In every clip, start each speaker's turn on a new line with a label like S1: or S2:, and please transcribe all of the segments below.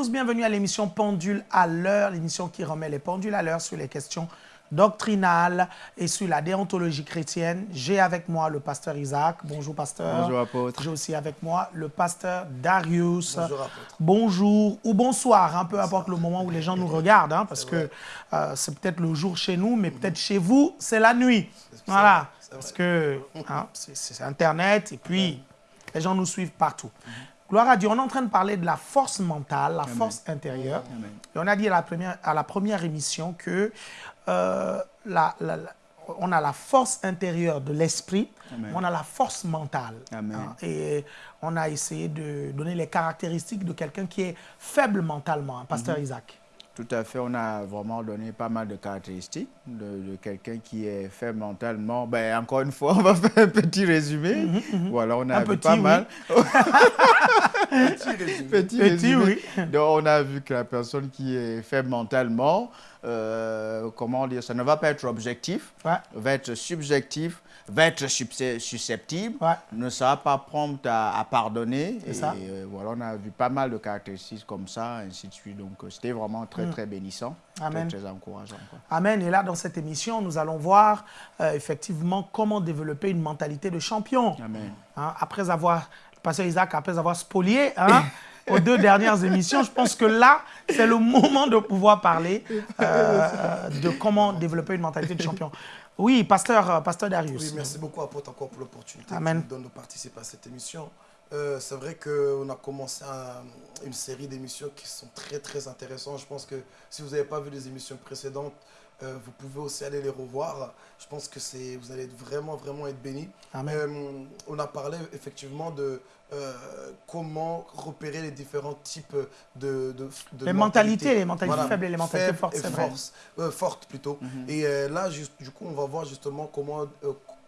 S1: Tous, bienvenue à l'émission Pendule à l'heure, l'émission qui remet les pendules à l'heure sur les questions doctrinales et sur la déontologie chrétienne. J'ai avec moi le pasteur Isaac. Bonjour pasteur.
S2: Bonjour apôtre.
S1: J'ai aussi avec moi le pasteur Darius.
S3: Bonjour apôtre.
S1: Bonjour ou bonsoir, hein, peu importe le moment où les gens nous regardent, hein, parce que euh, c'est peut-être le jour chez nous, mais peut-être chez vous, c'est la nuit. Voilà, parce que hein, c'est- c'est Internet et puis les gens nous suivent partout. Gloire à Dieu, on est en train de parler de la force mentale, la force intérieure.
S2: Amen.
S1: Et on a dit à la première, à la première émission que euh, la- la- la- on a la force intérieure de l'esprit, on a la force mentale. Hein, et on a essayé de donner les caractéristiques de quelqu'un qui est faible mentalement, hein, pasteur
S2: Mhm.
S1: Isaac.
S2: Tout à fait, on a vraiment donné pas mal de caractéristiques de, de quelqu'un qui est faible mentalement. Ben, encore une fois, on va faire un petit résumé. Voilà, on a
S1: Un
S2: vu
S1: petit,
S2: pas
S1: oui.
S2: mal.
S3: Petit résumé.
S2: Petit,
S1: Petit,
S2: résumé.
S1: oui.
S2: Donc, on a vu que la personne qui est faible mentalement, euh, comment dire, ça ne va pas être objectif,
S1: Ouais.
S2: va être subjectif, va être susceptible,
S1: Ouais.
S2: ne sera pas prompt à, à pardonner. Et
S1: ça.
S2: euh, voilà, on a vu pas mal de caractéristiques comme ça, ainsi de suite. Donc, c'était vraiment très, très bénissant,
S1: Mm. Amen.
S2: très, très encourageant. quoi.
S1: Amen. Et là, dans cette émission, nous allons voir euh, effectivement comment développer une mentalité de champion.
S2: Amen.
S1: Hein, après avoir, pasteur Isaac, après avoir spolié hein, aux deux dernières émissions, je pense que là, c'est le moment de pouvoir parler euh, de comment développer une mentalité de champion. Oui, pasteur, euh, pasteur Darius.
S3: Oui, merci beaucoup, apôtre, encore pour l'opportunité
S1: Amen.
S3: que tu nous donnes de participer à cette émission. Euh, c'est vrai qu'on a commencé un- une série d'émissions qui sont très, très intéressantes. Je pense que si vous n'avez pas vu les émissions précédentes, euh, vous pouvez aussi aller les revoir. Je pense que vous allez vraiment, vraiment être bénis. Euh, on a parlé effectivement de euh, comment repérer les différents types de, de, de
S1: Les mentalités, les mentalités faibles et les mentalités fortes,
S3: et fortes plutôt. Et euh, là, juste- du coup, on va voir justement comment,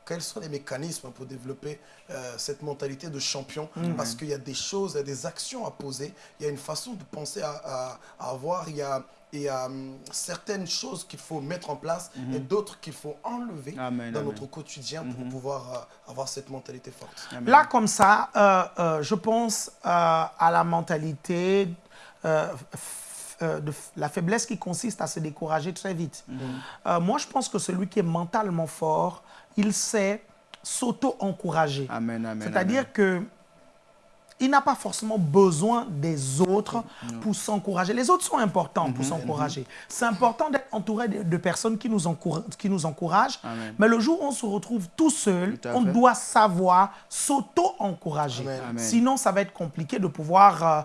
S3: quels sont les mécanismes pour développer euh, cette mentalité de champion? Parce qu'il y a des choses, il y a des actions à poser, il y a une façon de penser à, à- à avoir, il y a, il y a hum, certaines choses qu'il faut mettre en place et d'autres qu'il faut enlever
S2: Amen,
S3: dans
S2: amen.
S3: notre quotidien pour pouvoir euh, avoir cette mentalité forte.
S2: Amen.
S1: Là, comme ça, euh, euh, je pense euh, à la mentalité, de la faiblesse qui consiste à se décourager très vite. Euh, moi, je pense que celui qui est mentalement fort, il sait s'auto-encourager.
S2: Amen, amen,
S1: C'est-à-dire que il n'a pas forcément besoin des autres pour s'encourager. Les autres sont importants
S2: Mhm,
S1: pour s'encourager. C'est important d'être entouré de, de personnes qui nous, encoura- qui nous encouragent.
S2: Amen.
S1: Mais le jour où on se retrouve tout seul,
S2: Tout
S1: on
S2: fait.
S1: doit savoir s'auto-encourager. Sinon, ça va être compliqué de pouvoir euh,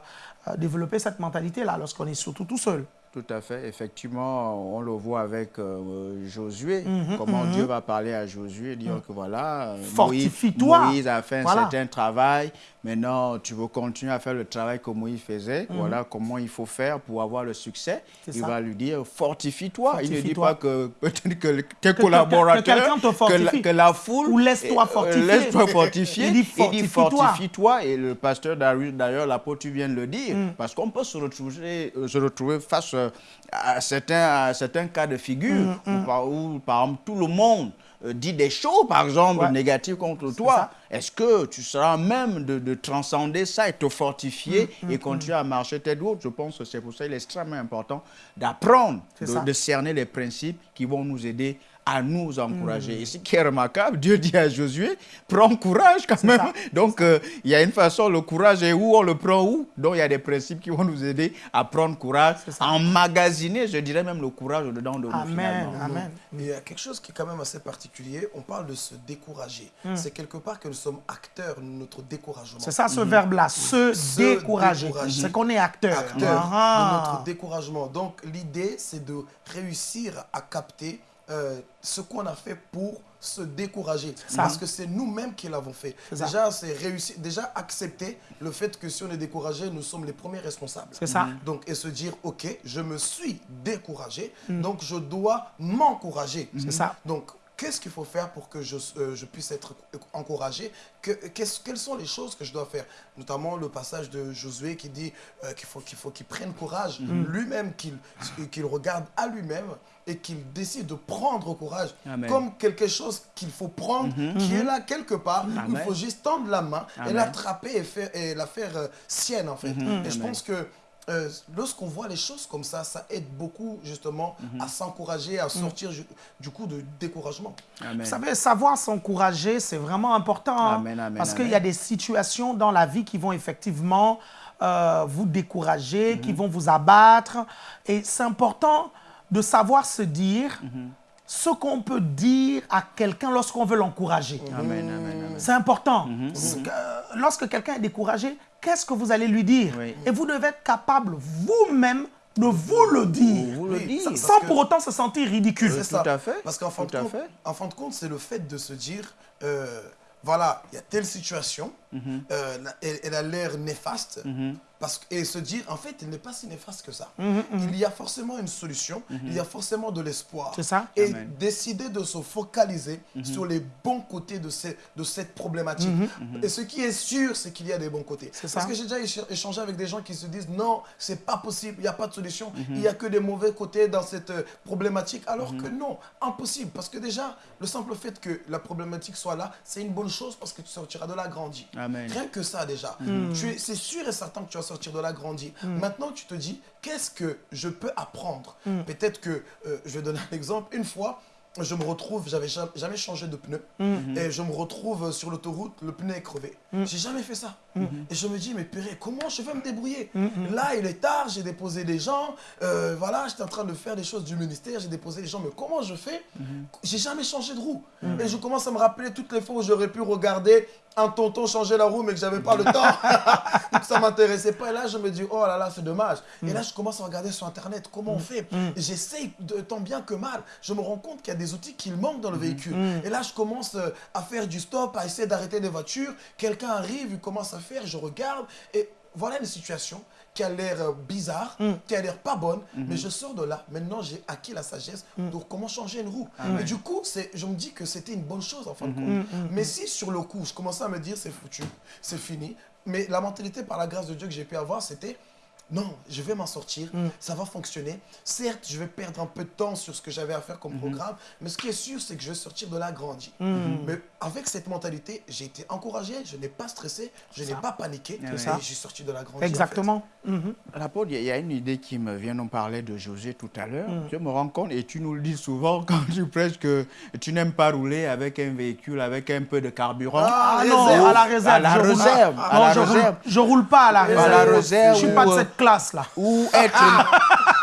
S1: euh, développer cette mentalité-là lorsqu'on est surtout tout seul.
S2: Tout à fait. Effectivement, on le voit avec euh, Josué.
S1: Mhm,
S2: comment Dieu va parler à Josué, dire que voilà, euh,
S1: Fortifie-toi.
S2: Moïse, Moïse a fait un certain travail. Maintenant, tu veux continuer à faire le travail que Moïse faisait. Voilà comment il faut faire pour avoir le succès. Il va lui dire fortifie-toi. il ne dit pas que peut-être que le- tes
S1: que
S2: collaborateurs, que, la, que la foule,
S1: Ou laisse-toi
S2: euh,
S1: fortifier.
S2: laisse-toi fortifier.
S1: Il dit fortifie-toi.
S2: Et le pasteur Darius, d'ailleurs, l'apôtre, tu viens de le dire.
S1: Mm.
S2: Parce qu'on peut se retrouver, euh, se retrouver face euh, à certains, à certains cas de figure
S1: Mm,
S2: où, par, où, par exemple, tout le monde dit des choses, par exemple,
S1: Ouais.
S2: négatives contre toi. Est-ce que tu seras même de, de transcender ça et te fortifier
S1: Mm,
S2: et continuer à marcher tête haute Je pense que c'est pour ça qu'il est extrêmement important d'apprendre, de cerner les principes qui vont nous aider à nous encourager.
S1: Mm.
S2: Et ce qui est remarquable, Dieu dit à Josué, prends courage quand même.
S1: ça.
S2: Donc, euh, il y a une façon, le courage est où, on le prend où? Donc, il y a des principes qui vont nous aider à prendre courage, à emmagasiner, je dirais même le courage dedans de nous
S1: Amen,
S2: finalement.
S1: amen.
S3: Et il y a quelque chose qui est quand même assez particulier. On parle de se décourager. C'est quelque part que nous sommes acteurs de notre découragement.
S1: Mm. C'est ça ce verbe-là, se,
S3: Se
S1: décourager.
S3: décourager.
S1: C'est qu'on est acteur.
S3: acteur
S1: Ah.
S3: de notre découragement. Donc l'idée, c'est de réussir à capter euh, ce qu'on a fait pour se décourager.
S1: ça.
S3: Parce que c'est nous-mêmes qui l'avons fait. Déjà, c'est réussir, déjà accepter le fait que si on est découragé, nous sommes les premiers responsables.
S1: C'est ça.
S3: Donc, et se dire, OK, je me suis découragé, donc je dois m'encourager.
S1: Mm. C'est ça.
S3: Donc, qu'est-ce qu'il faut faire pour que je, euh, je puisse être encouragé? Que, Quelles sont les choses que je dois faire? Notamment le passage de Josué qui dit euh, qu'il faut qu'il faut qu'il prenne courage
S1: Mm.
S3: lui-même, qu'il qu'il regarde à lui-même et qu'il décide de prendre courage
S2: Amen.
S3: comme quelque chose qu'il faut prendre, qui est là quelque part. Il faut juste tendre la main et l'attraper et, faire, et la faire euh, sienne, en fait. Et je pense que euh, lorsqu'on voit les choses comme ça, ça aide beaucoup justement
S1: Mhm.
S3: à s'encourager, à sortir du coup de découragement.
S2: Amen.
S1: Vous savez, savoir s'encourager, c'est vraiment important. hein,
S2: Amen, amen,
S1: parce qu'il y a des situations dans la vie qui vont effectivement euh, vous décourager,
S2: Mhm.
S1: qui vont vous abattre. Et c'est important de savoir se dire
S2: Mhm.
S1: ce qu'on peut dire à quelqu'un lorsqu'on veut l'encourager. C'est important.
S2: Mhm.
S1: Que, euh, lorsque quelqu'un est découragé, qu'est-ce que vous allez lui dire?
S2: Oui.
S1: Et vous devez être capable vous-même de vous le dire.
S2: Vous le
S3: Oui,
S2: dites.
S3: ça-
S1: Sans pour autant se sentir ridicule.
S3: C'est
S2: tout
S3: ça.
S2: à fait,
S3: Parce qu'en fin, de
S2: tout
S3: compte-
S2: fait.
S3: en fin de compte, c'est le fait de se dire, euh, voilà, il y a telle situation,
S2: Mhm.
S3: euh, elle a l'air néfaste, parce, que- et se dire, en fait, elle n'est pas si néfaste que ça.
S1: Mhm,
S3: Il y a forcément une solution, il y a forcément de l'espoir.
S1: C'est ça.
S3: Et
S2: Amen.
S3: décider de se focaliser sur les bons côtés de, ces- de cette problématique. Et ce qui est sûr, c'est qu'il y a des bons côtés.
S1: C'est
S3: Parce
S1: ça.
S3: que j'ai déjà écha- échangé avec des gens qui se disent, non, c'est pas possible, il n'y a pas de solution, il n'y a que des mauvais côtés dans cette euh, problématique. Alors que non, impossible. Parce que déjà, le simple fait que la problématique soit là, c'est une bonne chose parce que tu sortiras de là grandi.
S2: Amen.
S3: Rien que ça déjà. C'est sûr et certain que tu vas sortir de là grandi. Maintenant, tu te dis, qu'est-ce que je peux apprendre? Peut-être que, euh, je vais donner un exemple, une fois, je me retrouve, j'avais jamais, jamais changé de pneu, et je me retrouve sur l'autoroute, le pneu est crevé. J'ai jamais fait ça. Et je me dis, mais purée, comment je vais me débrouiller Là, il est tard, j'ai déposé des gens, euh, voilà, j'étais en train de faire des choses du ministère, j'ai déposé des gens, mais comment je fais J'ai jamais changé de roue. Et je commence à me rappeler toutes les fois où j'aurais pu regarder un tonton changer la roue, mais que j'avais pas le temps. ça m'intéressait pas. Et là, je me dis, oh là là, c'est dommage. Et là, je commence à regarder sur Internet comment on fait. J'essaye de tant bien que mal. Je me rends compte qu'il y a des outils qui manquent dans le véhicule. Et là, je commence euh, à faire du stop, à essayer d'arrêter des voitures. Quelqu'un arrive, il commence à faire, je regarde. Et voilà une situation qui a l'air euh, bizarre, qui a l'air pas bonne, mais je sors de là. Maintenant, j'ai acquis la sagesse de comment changer une roue. Et du coup, c'est- je me dis que c'était une bonne chose en fin de compte. Mais si sur le coup, je commençais à me dire c'est foutu, c'est fini, mais la mentalité par la grâce de Dieu que j'ai pu avoir, c'était non, je vais m'en sortir, ça va fonctionner. Certes, je vais perdre un peu de temps sur ce que j'avais à faire comme programme, mais ce qui est sûr, c'est que je vais sortir de là grandi. Mais avec cette mentalité, j'ai été encouragé, je n'ai pas stressé, je n'ai pas paniqué, et
S2: ça.
S3: j'ai sorti de là grandi. en fait.
S1: Exactement.
S2: L'apôtre, il y a une idée qui me vient, on parlait de José tout à l'heure.
S1: Mm.
S2: Je me rends compte, et tu nous le dis souvent quand tu prêches, que tu n'aimes pas rouler avec un véhicule, avec un peu de carburant.
S3: Ah,
S1: Ah non,
S3: réserve.
S1: à la réserve.
S2: À la
S1: je roule-
S2: réserve,
S1: Ah,
S2: à
S1: non,
S2: la
S1: je,
S2: réserve.
S1: Roule, je roule pas à la réserve.
S2: la réserve
S1: Je suis pas de
S2: ou, euh,
S1: cette classe-là.
S2: Ou être,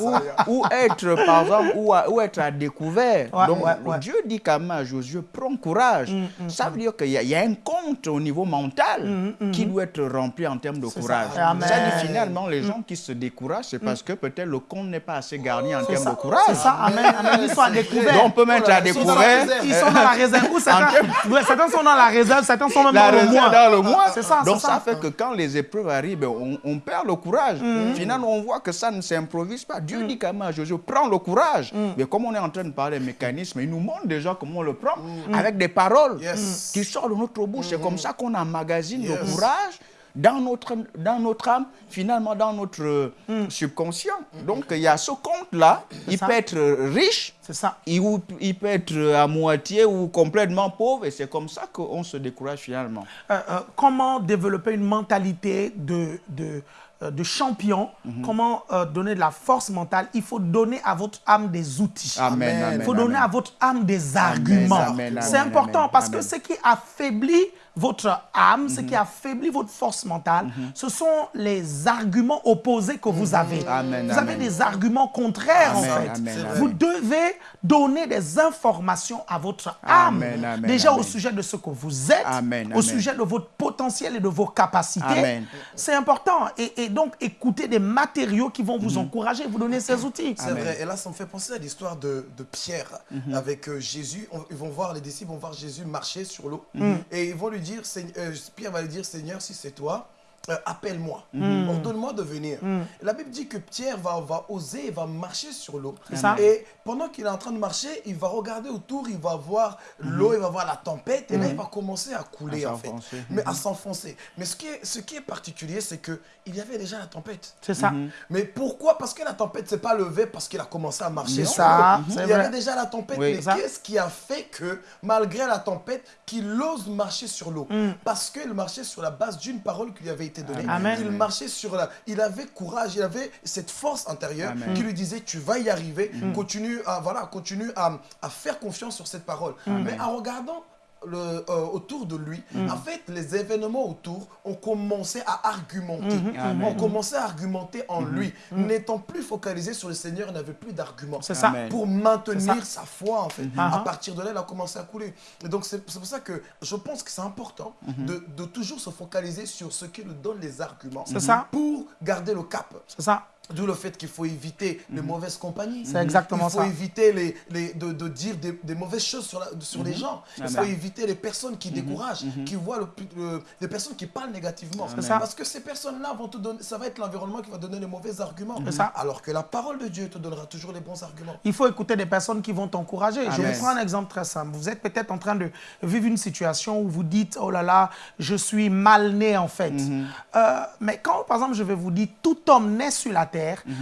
S2: ou, ou être, par exemple, ou, à- ou être à découvert.
S1: Ouais,
S2: Donc,
S1: ouais.
S2: Dieu dit quand même à Josué, prends courage. ça veut dire qu'il y, a- il y a un compte au niveau mental qui doit être rempli en termes de courage.
S1: ça.
S2: Ça dit finalement, les gens qui se découragent, c'est parce que peut-être le compte n'est pas assez garni en termes
S1: ça,
S2: de courage.
S1: c'est ça, amen, amen. Ils sont à découvert.
S2: Donc, on peut mettre à découvert.
S1: Ils sont dans la réserve. Ou certains, certains sont dans la réserve, certains sont même
S2: la
S1: dans le mois.
S2: dans le mois.
S1: C'est ça,
S2: Donc ça. fait que quand les épreuves arrivent, on, on perd le courage. Finalement, on voit que ça ne s'improvise pas. Dieu dit quand même à Josué, prends le courage. Mais comme on est en train de parler des mécanismes, il nous montre déjà comment on le prend avec des paroles
S3: Yes.
S2: qui sortent de notre bouche. C'est comme ça qu'on emmagasine le courage dans notre, dans notre âme, finalement dans notre euh, subconscient. Donc il y a ce compte-là, il
S1: ça.
S2: peut être riche,
S1: C'est ça.
S2: il, il peut être à moitié ou complètement pauvre, et c'est comme ça qu'on se décourage finalement.
S1: Euh, euh, comment développer une mentalité de, de, euh, de champion,
S2: Mhm.
S1: comment euh, donner de la force mentale. Il faut donner à votre âme des outils.
S2: Amen, amen,
S1: Il faut donner à votre âme des arguments. C'est important parce que ce qui affaiblit votre âme, ce qui
S2: Mhm.
S1: affaiblit votre force mentale, ce sont les arguments opposés que vous avez.
S2: Mhm. Amen,
S1: vous avez des arguments contraires
S2: Amen,
S1: en fait.
S2: amen,
S3: C'est
S2: amen.
S1: Vous devez donner des informations à votre âme.
S2: Amen, amen,
S1: Déjà au sujet de ce que vous êtes,
S2: Amen,
S1: au
S2: amen.
S1: sujet de votre potentiel et de vos capacités. C'est important. Et, et donc, écoutez des matériaux qui vont
S2: Mhm.
S1: vous encourager, vous donner ces outils.
S3: C'est vrai. Et là, ça me fait penser à l'histoire de, de Pierre avec euh, Jésus. On- ils vont voir, les disciples vont voir Jésus marcher sur l'eau. Et ils vont lui dire, Euh, Pierre va lui dire, Seigneur, si c'est toi, euh, appelle-moi. Ordonne-moi de venir. Et La Bible dit que Pierre va, va oser, il va marcher sur l'eau. Et pendant qu'il est en train de marcher, il va regarder autour, il va voir l'eau, il va voir la tempête. Et là, il va commencer à couler,
S2: À
S3: en fait. Mais à s'enfoncer. Mais ce qui est, ce qui est particulier, c'est qu'il y avait déjà la tempête.
S1: C'est ça.
S3: Mais pourquoi? Parce que la tempête s'est pas levée parce qu'il a commencé à marcher.
S1: C'est
S3: sur
S1: ça,
S3: Il y avait
S1: vrai.
S3: déjà la tempête.
S2: Oui.
S3: mais qu'est-ce qui a fait que, malgré la tempête, qu'il ose marcher sur l'eau?
S1: Mm.
S3: Parce qu'il marchait sur la base d'une parole qui lui avait été donné.
S1: Amen.
S3: Il marchait sur la... Il avait courage, il avait cette force intérieure
S2: Amen.
S3: qui lui disait, tu vas y arriver, continue, à, voilà, continue à, à faire confiance sur cette parole. Mais en regardant le, euh, autour de lui, en fait, les événements autour ont commencé à argumenter.
S2: Amen.
S3: Ont commencé à argumenter en lui. N'étant plus focalisé sur le Seigneur, il n'avait plus d'arguments.
S1: C'est ça.
S3: Pour maintenir sa foi, en fait.
S1: Ah
S3: À
S1: ah.
S3: partir de là, il a commencé à couler. Et donc, c'est pour ça que je pense que c'est important de, de toujours se focaliser sur ce qui nous donne les arguments.
S1: C'est ça.
S3: Pour garder le cap.
S1: C'est ça.
S3: D'où le fait qu'il faut éviter les mauvaises compagnies.
S1: C'est exactement
S3: Il faut
S1: ça.
S3: éviter les, les, de, de dire des, des mauvaises choses sur, la- sur les gens. Il faut
S2: Amen.
S3: éviter les personnes qui découragent, qui voient le, plus- le- des personnes qui parlent négativement.
S1: ça.
S3: Parce que ces personnes-là vont te donner, ça va être l'environnement qui va donner les mauvais arguments.
S1: Ça.
S3: Alors que la parole de Dieu te donnera toujours les bons arguments.
S1: Il faut écouter des personnes qui vont t'encourager. Je vous prends un exemple très simple. Vous êtes peut-être en train de vivre une situation où vous dites, oh là là, je suis mal né en fait.
S2: Mhm.
S1: Euh, mais quand, par exemple, je vais vous dire, tout homme naît sur la terre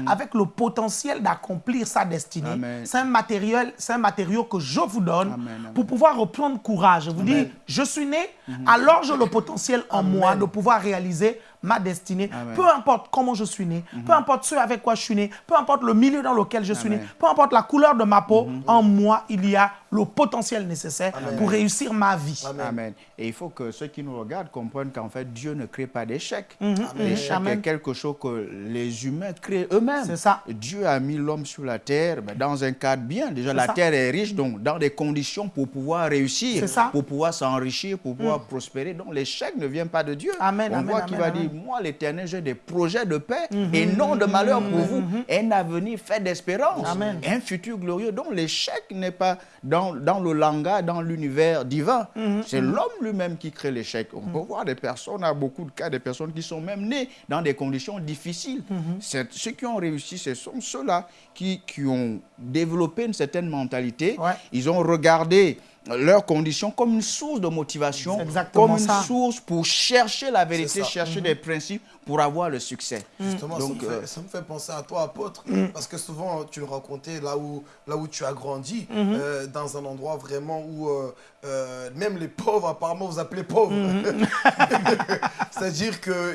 S1: avec le potentiel d'accomplir sa destinée. C'est un matériel, c'est un matériau que je vous donne
S2: Amen, amen.
S1: pour pouvoir reprendre courage. Je vous dis, je suis né, alors j'ai le potentiel en moi de pouvoir réaliser ma destinée.
S2: Amen.
S1: Peu importe comment je suis né, peu importe ce avec quoi je suis né, peu importe le milieu dans lequel je suis né, peu importe la couleur de ma peau, en moi, il y a le potentiel nécessaire pour réussir ma vie.
S3: Amen.
S2: Et il faut que ceux qui nous regardent comprennent qu'en fait, Dieu ne crée pas d'échec.
S1: Mhm.
S2: L'échec est quelque chose que les humains créent eux-mêmes.
S1: C'est ça.
S2: Dieu a mis l'homme sur la terre ben, dans un cadre bien. Déjà, la
S1: ça.
S2: terre est riche, donc dans des conditions pour pouvoir réussir,
S1: ça.
S2: Pour pouvoir s'enrichir, pour pouvoir prospérer. Donc, l'échec ne vient pas de Dieu.
S1: Amen,
S2: On voit qu'il va dire, moi, l'éternel, j'ai des projets de paix
S1: Mhm.
S2: et non de malheur pour vous. Un avenir fait d'espérance. Un futur glorieux. Donc, l'échec n'est pas dans, dans le langage, dans l'univers divin.
S1: Mhm.
S2: C'est l'homme lui-même qui crée l'échec. On peut voir des personnes, à beaucoup de cas, des personnes qui sont même nées dans des conditions difficiles.
S1: Mhm.
S2: Ceux qui ont réussi, ce sont ceux-là qui, qui ont développé une certaine mentalité.
S1: Ouais.
S2: Ils ont regardé leurs conditions comme une source de motivation, comme une
S1: ça.
S2: source pour chercher la vérité, chercher des principes pour avoir le succès.
S3: Justement,
S2: Donc,
S3: ça, me
S2: euh,
S3: fait, ça me fait penser à toi, apôtre, parce que souvent tu le racontais là où, là où tu as grandi, euh, dans un endroit vraiment où euh, euh, même les pauvres, apparemment, vous appelez pauvres. C'est-à-dire que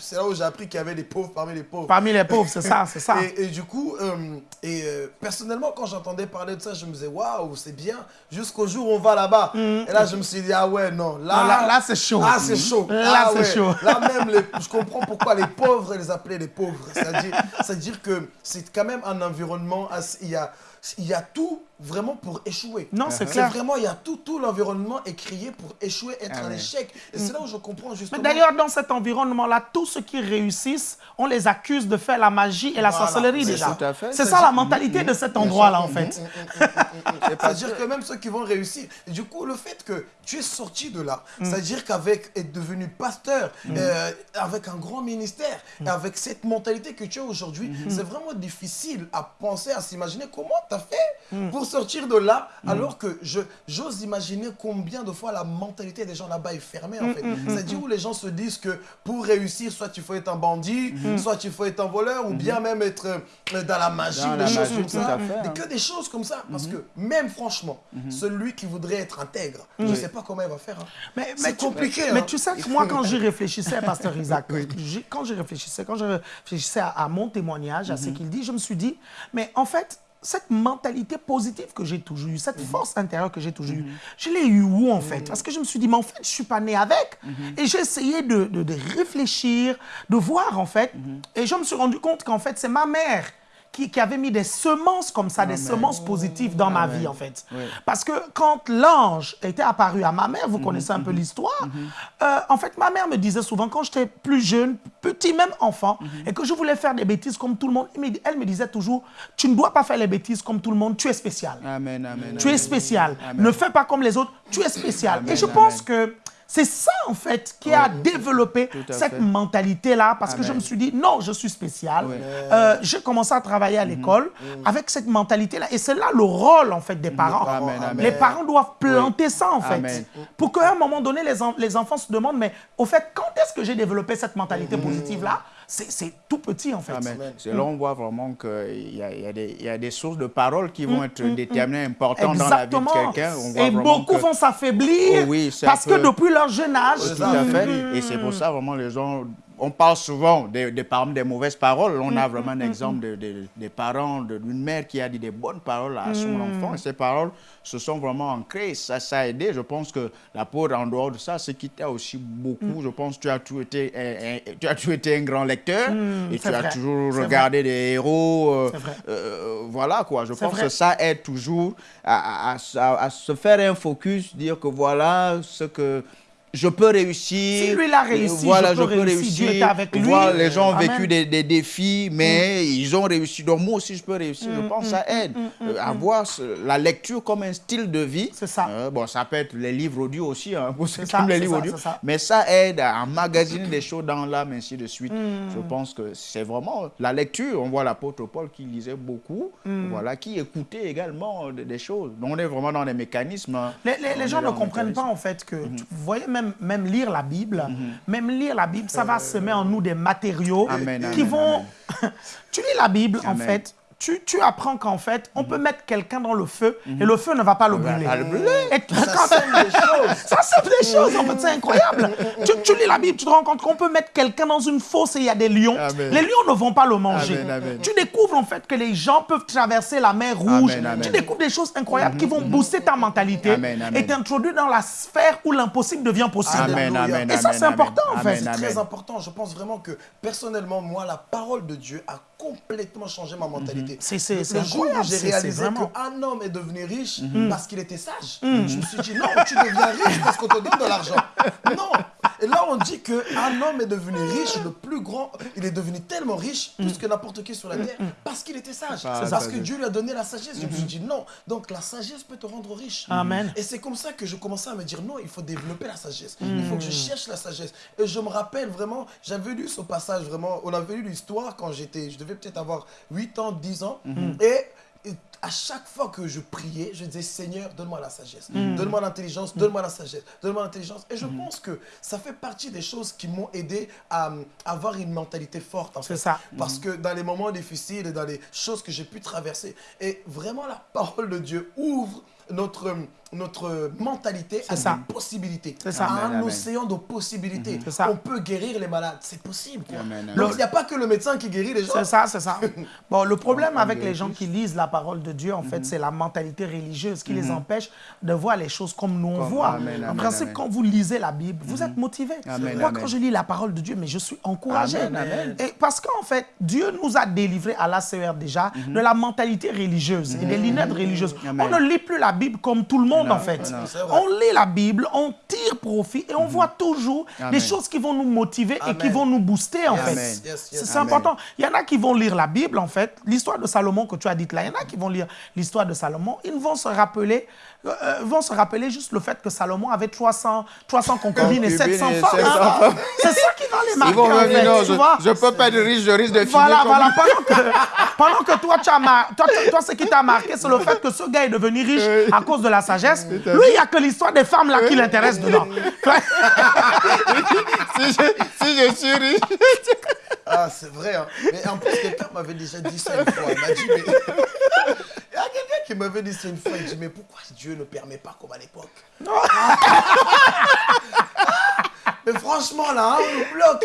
S3: c'est là où j'ai appris qu'il y avait des pauvres parmi les pauvres.
S1: Parmi les pauvres, c'est ça, c'est ça.
S3: Et, et du coup, euh, et, euh, personnellement, quand j'entendais parler de ça, je me disais, waouh, c'est bien, jusqu'au jour où on va là-bas. Et là, je me suis dit, ah ouais, non, là,
S1: Non, là- là, c'est chaud.
S3: Là, c'est chaud.
S1: Là,
S3: Ah
S1: c'est
S3: ouais.
S1: chaud.
S3: Là, même, les- je comprends pourquoi les pauvres les appelaient les pauvres. C'est-à-dire que c'est quand même un environnement, il y a, il y a tout vraiment pour échouer.
S1: Non, c'est clair.
S3: vraiment, il y a tout, tout l'environnement est créé pour échouer, être
S2: Ah
S3: un échec. Et c'est là où je comprends
S1: Mais
S3: justement.
S1: d'ailleurs, dans cet environnement-là, tous ceux qui réussissent, on les accuse de faire la magie et la
S3: Voilà,
S1: sorcellerie déjà. C'est ça la mentalité de cet endroit-là, en fait.
S3: C'est-à-dire que même ceux qui vont réussir. Du coup, le fait que tu es sorti de là,
S1: Mm.
S3: c'est-à-dire qu'avec être devenu pasteur, euh, avec un grand ministère,
S1: Mm.
S3: et avec cette mentalité que tu as aujourd'hui,
S1: Mm-hmm.
S3: c'est vraiment difficile à penser, à s'imaginer comment tu as fait
S1: Mm.
S3: pour sortir de là, alors que je- j'ose imaginer combien de fois la mentalité des gens là-bas est fermée, en fait. C'est-à-dire où les gens se disent que pour réussir, soit il faut être un bandit, soit il faut être un voleur, ou bien même être euh, dans la magie,
S2: Dans
S3: des
S2: la
S3: choses
S2: magie,
S3: comme ça.
S2: fait, hein.
S3: que des choses comme ça. Parce que même franchement, celui qui voudrait être intègre, je ne sais pas comment il va faire. hein.
S1: Mais, mais
S3: C'est
S1: tu-
S3: compliqué.
S1: Mais
S3: hein.
S1: tu sais que moi, quand j'y réfléchissais, Pasteur Isaac, quand j'y réfléchissais, quand je réfléchissais à, à mon témoignage, à ce qu'il dit, je me suis dit, mais en fait, cette mentalité positive que j'ai toujours eue, cette force intérieure que j'ai toujours eue, je l'ai eue où en fait? Parce que je me suis dit, mais en fait, je suis pas né avec. Et j'ai essayé de, de- de réfléchir, de voir en fait. Et je me suis rendu compte qu'en fait, c'est ma mère qui, qui avait mis des semences comme ça, des semences positives dans ma vie en fait.
S2: Oui.
S1: Parce que quand l'ange était apparu à ma mère, vous connaissez un peu l'histoire, euh, en fait, ma mère me disait souvent, quand j'étais plus jeune, petit même enfant, et que je voulais faire des bêtises comme tout le monde, elle me disait toujours, tu ne dois pas faire les bêtises comme tout le monde, tu es spécial.
S2: Amen.
S1: Tu es spécial. Ne fais pas comme les autres, tu es spécial. Et je pense que c'est ça, en fait, qui a développé cette mentalité-là, parce que je me suis dit, non, je suis spécial.
S2: Oui.
S1: Euh, J'ai commencé à travailler à l'école avec cette mentalité-là. Et c'est là le rôle, en fait, des parents.
S2: Amen, amen.
S1: Les parents doivent planter ça, en fait. Pour qu'à un moment donné, les, en- les enfants se demandent, mais au fait, quand est-ce que j'ai développé cette mentalité positive-là? C'est tout petit, en fait.
S2: Amen. C'est là on voit vraiment qu'il y, y, a des- il y a des sources de paroles qui vont être déterminées, importantes dans la vie de
S1: Mm,
S2: quelqu'un. On voit
S1: Et beaucoup
S2: que-
S1: vont s'affaiblir
S2: Oh oui, c'est
S1: parce que depuis leur jeune âge,
S2: Tout à fait. Et c'est pour ça, vraiment, les gens on parle souvent des, des, des mauvaises paroles. On a vraiment un exemple de, des parents, d'une mère qui a dit des bonnes paroles à son enfant. Et ces paroles se sont vraiment ancrées. Ça, ça a aidé. Je pense que la peau, en dehors de ça, ce qui t'a aussi beaucoup, je pense que tu as toujours été un, tu as toujours été un grand lecteur et tu as toujours regardé des héros. Euh, euh, voilà quoi. Je pense que ça aide toujours à, à, se faire un focus, dire que voilà ce que je peux réussir.
S1: Si lui l'a réussi, voilà, je peux, réussir. Dieu avec lui. Voilà,
S2: les gens ont vécu des, des, défis, mais mm. ils ont réussi. Donc moi aussi, je peux réussir. je mm, pense que ça mm, aide. Euh, à voir la lecture comme un style de vie.
S1: C'est ça.
S2: Euh, bon, ça peut être les livres audio aussi, hein, pour ceux qui aiment les livres audio. Mais ça aide à emmagasiner des choses dans l'âme, ainsi de suite. Je pense que c'est vraiment la lecture. On voit l'apôtre Paul qui lisait beaucoup, voilà, qui écoutait également des choses. Donc on est vraiment dans les mécanismes. Hein.
S1: Les, les, gens ne comprennent pas en fait que, mm-hmm. vous voyez, même même, lire la Bible, mhm. même lire la Bible, ça va semer en nous des matériaux qui vont... tu lis la Bible, en fait, tu, apprends qu'en fait, on peut mettre quelqu'un dans le feu et le feu ne va pas le brûler.
S3: ça sème des choses.
S1: Ça sème des choses, en fait, c'est incroyable. tu, lis la Bible, tu te rends compte qu'on peut mettre quelqu'un dans une fosse et il y a des lions. Les lions ne vont pas le manger. Tu découvres en fait que les gens peuvent traverser la mer Rouge. Tu découvres des choses incroyables qui vont mhm. booster ta mentalité et t'introduire dans la sphère où l'impossible devient possible. Et ça, c'est important en fait.
S3: C'est très important. Je pense vraiment que personnellement, moi, la parole de Dieu a complètement changé ma mentalité.
S1: C'est
S3: le jour où j'ai réalisé qu'un homme est devenu riche mhm. parce qu'il était sage, mhm. je me suis dit non, tu deviens riche parce qu'on te donne de l'argent. Non. Et là, on dit qu'un homme est devenu riche, le plus grand, il est devenu tellement riche, plus que n'importe qui sur la terre, parce qu'il était sage. C'est parce que Dieu lui a donné la sagesse. Je me suis dit non. Donc la sagesse peut te rendre riche.
S1: Amen.
S3: Et c'est comme ça que je commençais à me dire non, il faut développer la sagesse. Il faut que je cherche la sagesse. Et je me rappelle vraiment, j'avais lu ce passage vraiment, on avait lu l'histoire quand j'étais, je devais peut-être avoir 8 ans, 10 ans. Mhm. Et à chaque fois que je priais, je disais Seigneur, donne-moi la sagesse, mhm. donne-moi l'intelligence, donne-moi la sagesse, donne-moi l'intelligence. Et je mhm. pense que ça fait partie des choses qui m'ont aidé à, avoir une mentalité forte.
S1: C'est ça.
S3: Parce que dans les moments difficiles et dans les choses que j'ai pu traverser, et vraiment la parole de Dieu ouvre notre notre mentalité a des possibilités.
S1: C'est ça.
S3: un océan de possibilités. Ça. On peut guérir les malades. C'est possible. Donc, il n'y a pas que le médecin qui guérit les gens.
S1: C'est ça, c'est ça. bon, le problème avec les gens qui lisent la parole de Dieu, en fait, mhm. c'est la mentalité religieuse qui les mhm. empêche de voir les choses comme nous on voit. en principe, quand vous lisez la Bible, vous mhm. êtes motivé. Moi, quand je lis la parole de Dieu, mais je suis encouragé. Et parce qu'en fait, Dieu nous a délivrés à l'ACR déjà de la mentalité religieuse et des lunettes religieuses. On ne lit plus la Bible comme tout le monde en fait. On lit la Bible, on tire profit et on voit toujours des choses qui vont nous motiver et qui vont nous booster, en fait. C'est important. Il y en a qui vont lire la Bible, en fait. L'histoire de Salomon que tu as dite là, il y en a qui vont lire l'histoire de Salomon. Ils vont se rappeler euh, euh, vont se rappeler juste le fait que Salomon avait 300, 300 concubines et 700 femmes. Hein. C'est ça qui va les marquer. en fait, non,
S2: je ne peux pas être riche, je risque de
S1: Voilà, voilà. Pendant que, pendant que toi, tu as toi, toi, ce qui t'a marqué, c'est le fait que ce gars est devenu riche à cause de la sagesse. Lui, il n'y a que l'histoire des femmes là qui l'intéresse dedans.
S2: si, je, si je suis riche.
S3: Ah, c'est vrai. Hein. Mais en plus, quelqu'un m'avait déjà dit ça une fois. Il m'a dit, mais... Il y a quelqu'un qui m'avait dit ça une fois. Il dit, mais pourquoi Dieu ne permet pas comme à l'époque Mais franchement, là, on nous bloque.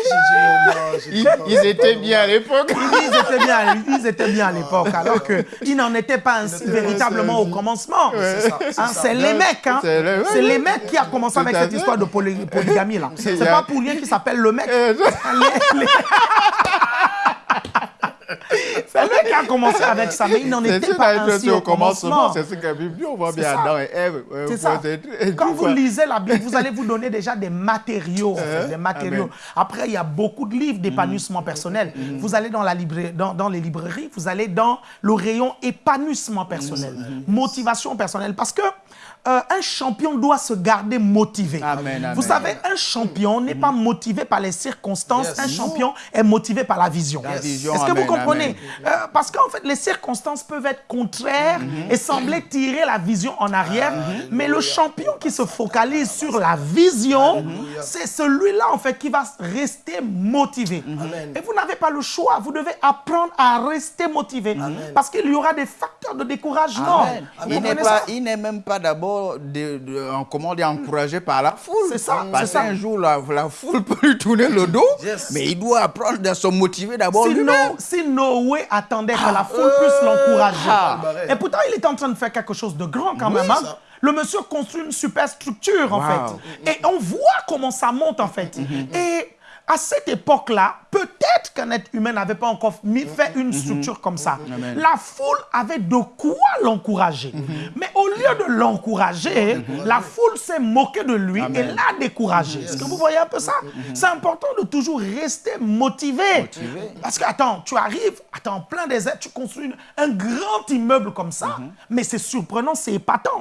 S2: Dit, non, ils, étaient bien à l'époque.
S1: Ils étaient bien, ils étaient bien à l'époque, alors qu'ils n'en étaient pas ainsi véritablement au commencement. C'est les mecs, hein. C'est les mecs qui a commencé avec cette histoire de polygamie, là. C'est pas pour rien qu'il s'appelle le mec. C'est lui qui a commencé avec ça, mais il n'en était pas ainsi au commencement.
S2: C'est ce que la Bible on voit bien Adam et Ève.
S1: C'est ça. Quand vous lisez la Bible, vous allez vous donner déjà des matériaux. des matériaux. Après, il y a beaucoup de livres d'épanouissement personnel. Mm-hmm. Vous allez dans, la dans, dans, les librairies, vous allez dans le rayon épanouissement personnel, mm-hmm. motivation personnelle. Parce que euh, un champion doit se garder motivé. Vous savez, un champion n'est pas motivé par les circonstances. Un champion est motivé par la vision. Est-ce que vous comprenez? euh, Parce qu'en fait, les circonstances peuvent être contraires mm-hmm. et sembler tirer la vision en arrière. Mais le champion qui se focalise sur la vision, c'est celui-là, en fait, qui va rester motivé. Et vous n'avez pas le choix. Vous devez apprendre à rester motivé. Parce qu'il y aura des facteurs facteur de découragement. Vous
S2: il n'est même pas d'abord de, de- dire, encouragé par la foule.
S1: C'est ça,
S2: Parce qu'un jour, la, la foule peut lui tourner le dos,
S3: Yes.
S2: mais il doit apprendre à se motiver d'abord lui-même.
S1: Si Noé attendait que la foule puisse l'encourager.
S2: ah.
S1: Et pourtant, il est en train de faire quelque chose de grand quand
S3: Oui,
S1: même. hein. Le monsieur construit une super structure, en
S2: Wow.
S1: fait. Et on voit comment ça monte, en fait. Et à cette époque-là, peut-être qu'un être humain n'avait pas encore mis, fait une structure comme ça. La foule avait de quoi l'encourager. Mais au lieu de l'encourager, la foule s'est moquée de lui et l'a découragé. Est-ce que vous voyez un peu ça? C'est important de toujours rester motivé.
S2: Motivé.
S1: Parce que, attends, tu arrives, attends, en plein désert, tu construis un grand immeuble comme ça, mais c'est surprenant, c'est épatant.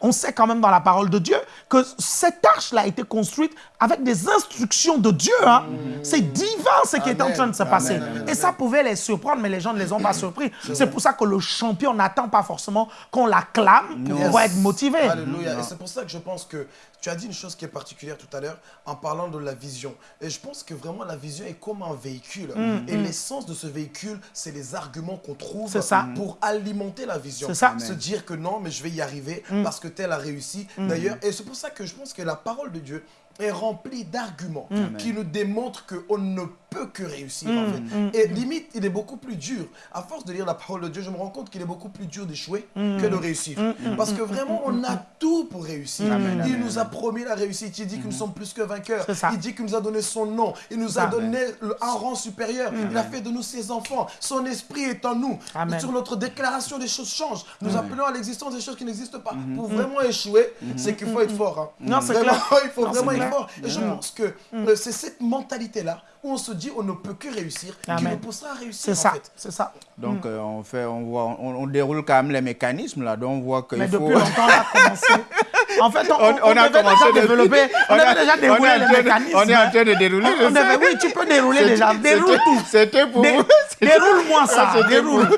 S1: On sait quand même dans la parole de Dieu que cette arche-là a été construite avec des instructions de Dieu. hein. C'est divin ce qui est en train de se passer.
S3: Amen, amen,
S1: Et ça pouvait les surprendre, mais les gens ne les ont pas surpris. C'est pour ça que le champion n'attend pas forcément qu'on l'acclame pour pouvoir être motivé.
S3: Alléluia. Et c'est pour ça que je pense que tu as dit une chose qui est particulière tout à l'heure en parlant de la vision. Et je pense que vraiment la vision est comme un véhicule. Et l'essence de ce véhicule, c'est les arguments qu'on trouve
S1: Mm, ça.
S3: pour alimenter la vision.
S1: C'est ça.
S3: Se dire que non, mais je vais y arriver
S1: Mm.
S3: parce que tel a réussi. D'ailleurs, et c'est pour ça que je pense que la parole de Dieu est remplie d'arguments qui nous démontrent qu'on ne peut que réussir en
S1: Mm.
S3: fait. Et limite, il est beaucoup plus dur. À force de lire la parole de Dieu, je me rends compte qu'il est beaucoup plus dur d'échouer
S1: Mm.
S3: que de réussir. Parce que vraiment, on a tout pour réussir. il nous a promis la réussite. Il dit que nous sommes plus que vainqueurs. Il dit qu'il nous a donné son nom. Il nous a
S1: ça.
S3: donné un rang supérieur. Il a fait de nous ses enfants. Son esprit est en nous. Sur notre déclaration, des choses changent. Nous appelons à l'existence des choses qui n'existent pas. Pour vraiment échouer, c'est qu'il faut être fort. hein.
S1: Non, c'est clair.
S3: Il faut
S1: Non,
S3: vraiment être fort. Et je pense que euh, c'est cette mentalité-là où on se dit on ne peut que réussir qui
S1: Amen.
S3: nous poussera à réussir.
S1: C'est ça, c'est ça.
S2: Donc, euh, on, fait, on, voit, on, on déroule quand même les mécanismes là, donc on voit qu'il
S1: Mais
S2: faut...
S1: depuis longtemps, on a commencé. En fait, on,
S2: On- on a commencé
S1: déjà
S2: depuis-
S1: développer, on,
S2: on a-
S1: devait déjà
S2: en
S1: les
S2: train de-
S1: mécanismes.
S2: on est en
S1: hein.
S2: train de dérouler,
S1: On-
S2: je
S1: on oui, tu peux dérouler déjà. Déroule tout.
S2: C'était pour
S1: Dé-
S2: vous.
S1: Déroule-moi ça.
S2: C'était
S1: Déroule.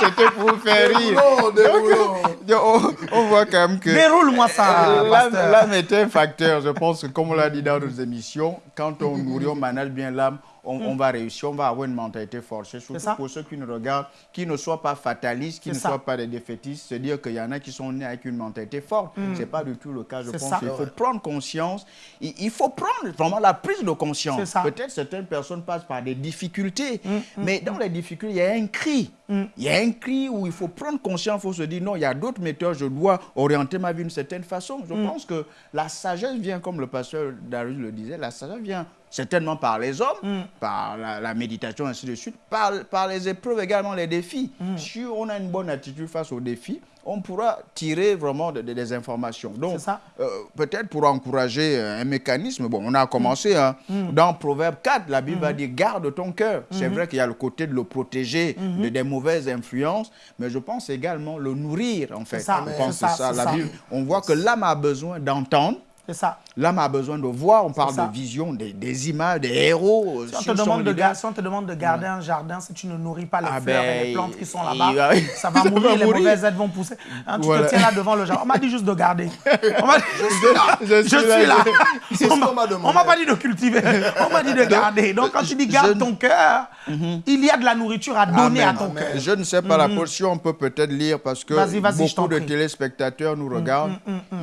S2: C'était pour vous faire rire.
S3: Déroulons, déroulons.
S2: On, on voit quand même que...
S1: Déroule-moi ça,
S2: Euh. L'âme est un facteur, je pense que comme on l'a dit dans nos émissions, quand on nourrit, on manage bien l'âme, on, on va réussir, on va avoir une mentalité forcée, surtout pour ceux qui nous regardent, qui ne soient pas fatalistes, qui ne
S1: ça.
S2: soient pas des défaitistes, se dire qu'il y en a qui sont nés avec une mentalité forte. Ce n'est pas du tout le cas, je pense
S1: ça.
S2: qu'il faut prendre conscience, il, il faut prendre vraiment la prise de conscience. Peut-être certaines personnes passent par des difficultés, mais dans les difficultés, il y a un cri. Il y a un cri où il faut prendre conscience, il faut se dire non, il y a d'autres méthodes, je dois orienter ma vie d'une certaine façon. Je pense que la sagesse vient, comme le pasteur Darius le disait, la sagesse vient certainement par les hommes, par la, la méditation, ainsi de suite, par, par les épreuves également, les défis. Si on a une bonne attitude face aux défis, on pourra tirer vraiment de- de- des informations. Donc, euh, peut-être pour encourager euh, un mécanisme, bon, on a commencé hein, dans Proverbe 4, la Bible va dire garde ton cœur. C'est vrai qu'il y a le côté de le protéger de des mauvaises influences, mais je pense également le nourrir en fait.
S1: ça,
S2: je pense
S1: ça,
S2: ça. La. Bible, on voit que l'âme a besoin d'entendre.
S1: C'est ça.
S2: L'âme a besoin de voir, on parle de vision, des, des images, des héros.
S1: Si on, te demande de,
S2: leader.
S1: gar- si on te demande de garder un jardin, si tu ne nourris pas les
S2: Ah
S1: fleurs et
S2: ben,
S1: les plantes qui sont là-bas, ça va
S2: ça va
S1: mourir, les
S2: mourir.
S1: mauvaises aides vont pousser. Hein, tu
S2: Voilà.
S1: te tiens là devant le jardin. On m'a dit juste de garder. On dit-
S2: Je
S1: Je
S2: suis
S1: suis
S2: là.
S1: là.
S3: C'est ce qu'on m'a demandé.
S1: On m'a pas dit de cultiver. On m'a dit de garder. Donc quand tu dis garde
S2: je-
S1: ton cœur, il y a de la nourriture à donner à
S2: Amen.
S1: ton cœur.
S2: Je ne sais pas la portion, on peut peut-être lire parce que beaucoup de téléspectateurs nous regardent.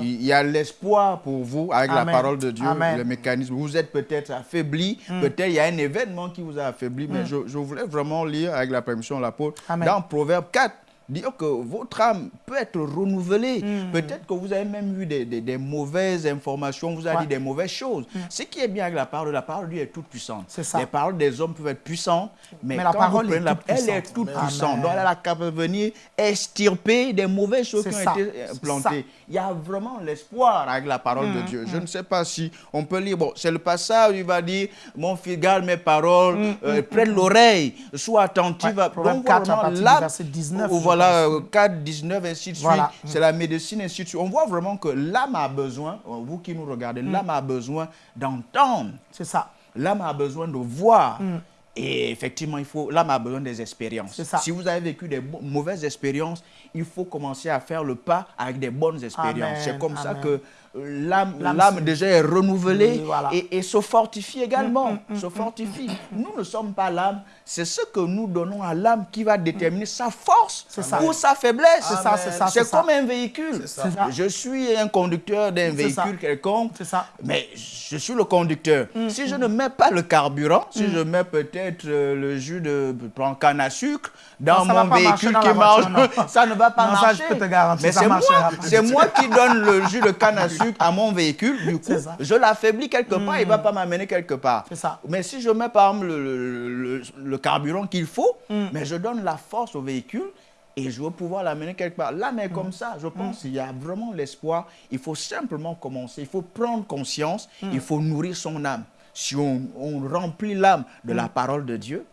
S2: Il il y a l'espoir pour vous avec
S1: Amen.
S2: la parole de Dieu,
S1: Amen.
S2: le mécanisme. Vous êtes peut-être affaibli, peut-être il y a un événement qui vous a affaibli, mais je, je voulais vraiment lire avec la permission de l'apôtre dans Proverbe 4. Dire que votre âme peut être renouvelée. Peut-être que vous avez même eu des, des- des mauvaises informations, on vous a
S1: Ouais.
S2: dit des mauvaises choses. Ce qui est bien avec la parole, la parole de Dieu est toute puissante.
S1: C'est ça.
S2: Les paroles des hommes peuvent être puissantes, mais,
S1: Mais la parole est
S2: la- elle est toute
S1: Amen.
S2: puissante. Donc elle a la capacité de venir extirper des mauvaises choses qui ont été
S1: C'est
S2: plantées. Il y a vraiment l'espoir avec la parole de Dieu. Je ne sais pas si on peut lire. Bon, c'est le passage où il va dire Mon fils, garde mes paroles, euh, prête l'oreille, sois attentif.
S1: Ouais,
S2: à- Donc, voilà
S1: 4 à
S2: vraiment l'âme,
S1: verset 19,
S2: ou
S1: je
S2: voilà,
S1: pense.
S2: euh, 4, 19, ainsi de suite.
S1: Voilà.
S2: C'est la médecine, ainsi de suite. On voit vraiment que l'âme a besoin, euh, vous qui nous regardez, l'âme a besoin d'entendre.
S1: C'est ça.
S2: L'âme a besoin de voir. Et effectivement, il faut, l'âme a besoin des expériences.
S1: Mm. C'est ça.
S2: Si vous avez vécu des mauvaises expériences, il faut commencer à faire le pas avec des bonnes expériences. C'est comme ça que l'âme déjà est renouvelée
S1: Oui, voilà.
S2: et, et se fortifie également. se fortifie. Nous ne sommes pas l'âme, c'est ce que nous donnons à l'âme qui va déterminer sa force ou sa faiblesse.
S1: C'est
S2: comme un véhicule. Je suis un conducteur d'un véhicule quelconque, mais je suis le conducteur.
S1: Mm,
S2: Si je ne mets pas le carburant, si je mets peut-être euh, le jus de canne à sucre dans mon véhicule qui marche, ça ne va pas marcher.
S1: je peux te garantir,
S2: Mais c'est moi qui donne le jus de canne à sucre à mon véhicule. Du coup, je l'affaiblis quelque part, il ne va pas m'amener quelque part.
S1: Ça.
S2: Mais si je mets par exemple le, le- carburant qu'il faut,
S1: Mm.
S2: mais je donne la force au véhicule et je vais pouvoir l'amener quelque part. Là, mais
S1: Mm.
S2: comme ça, je pense qu'il y a vraiment l'espoir. Il faut simplement commencer, il faut prendre conscience, il faut nourrir son âme. Si on, on remplit l'âme de la parole de Dieu,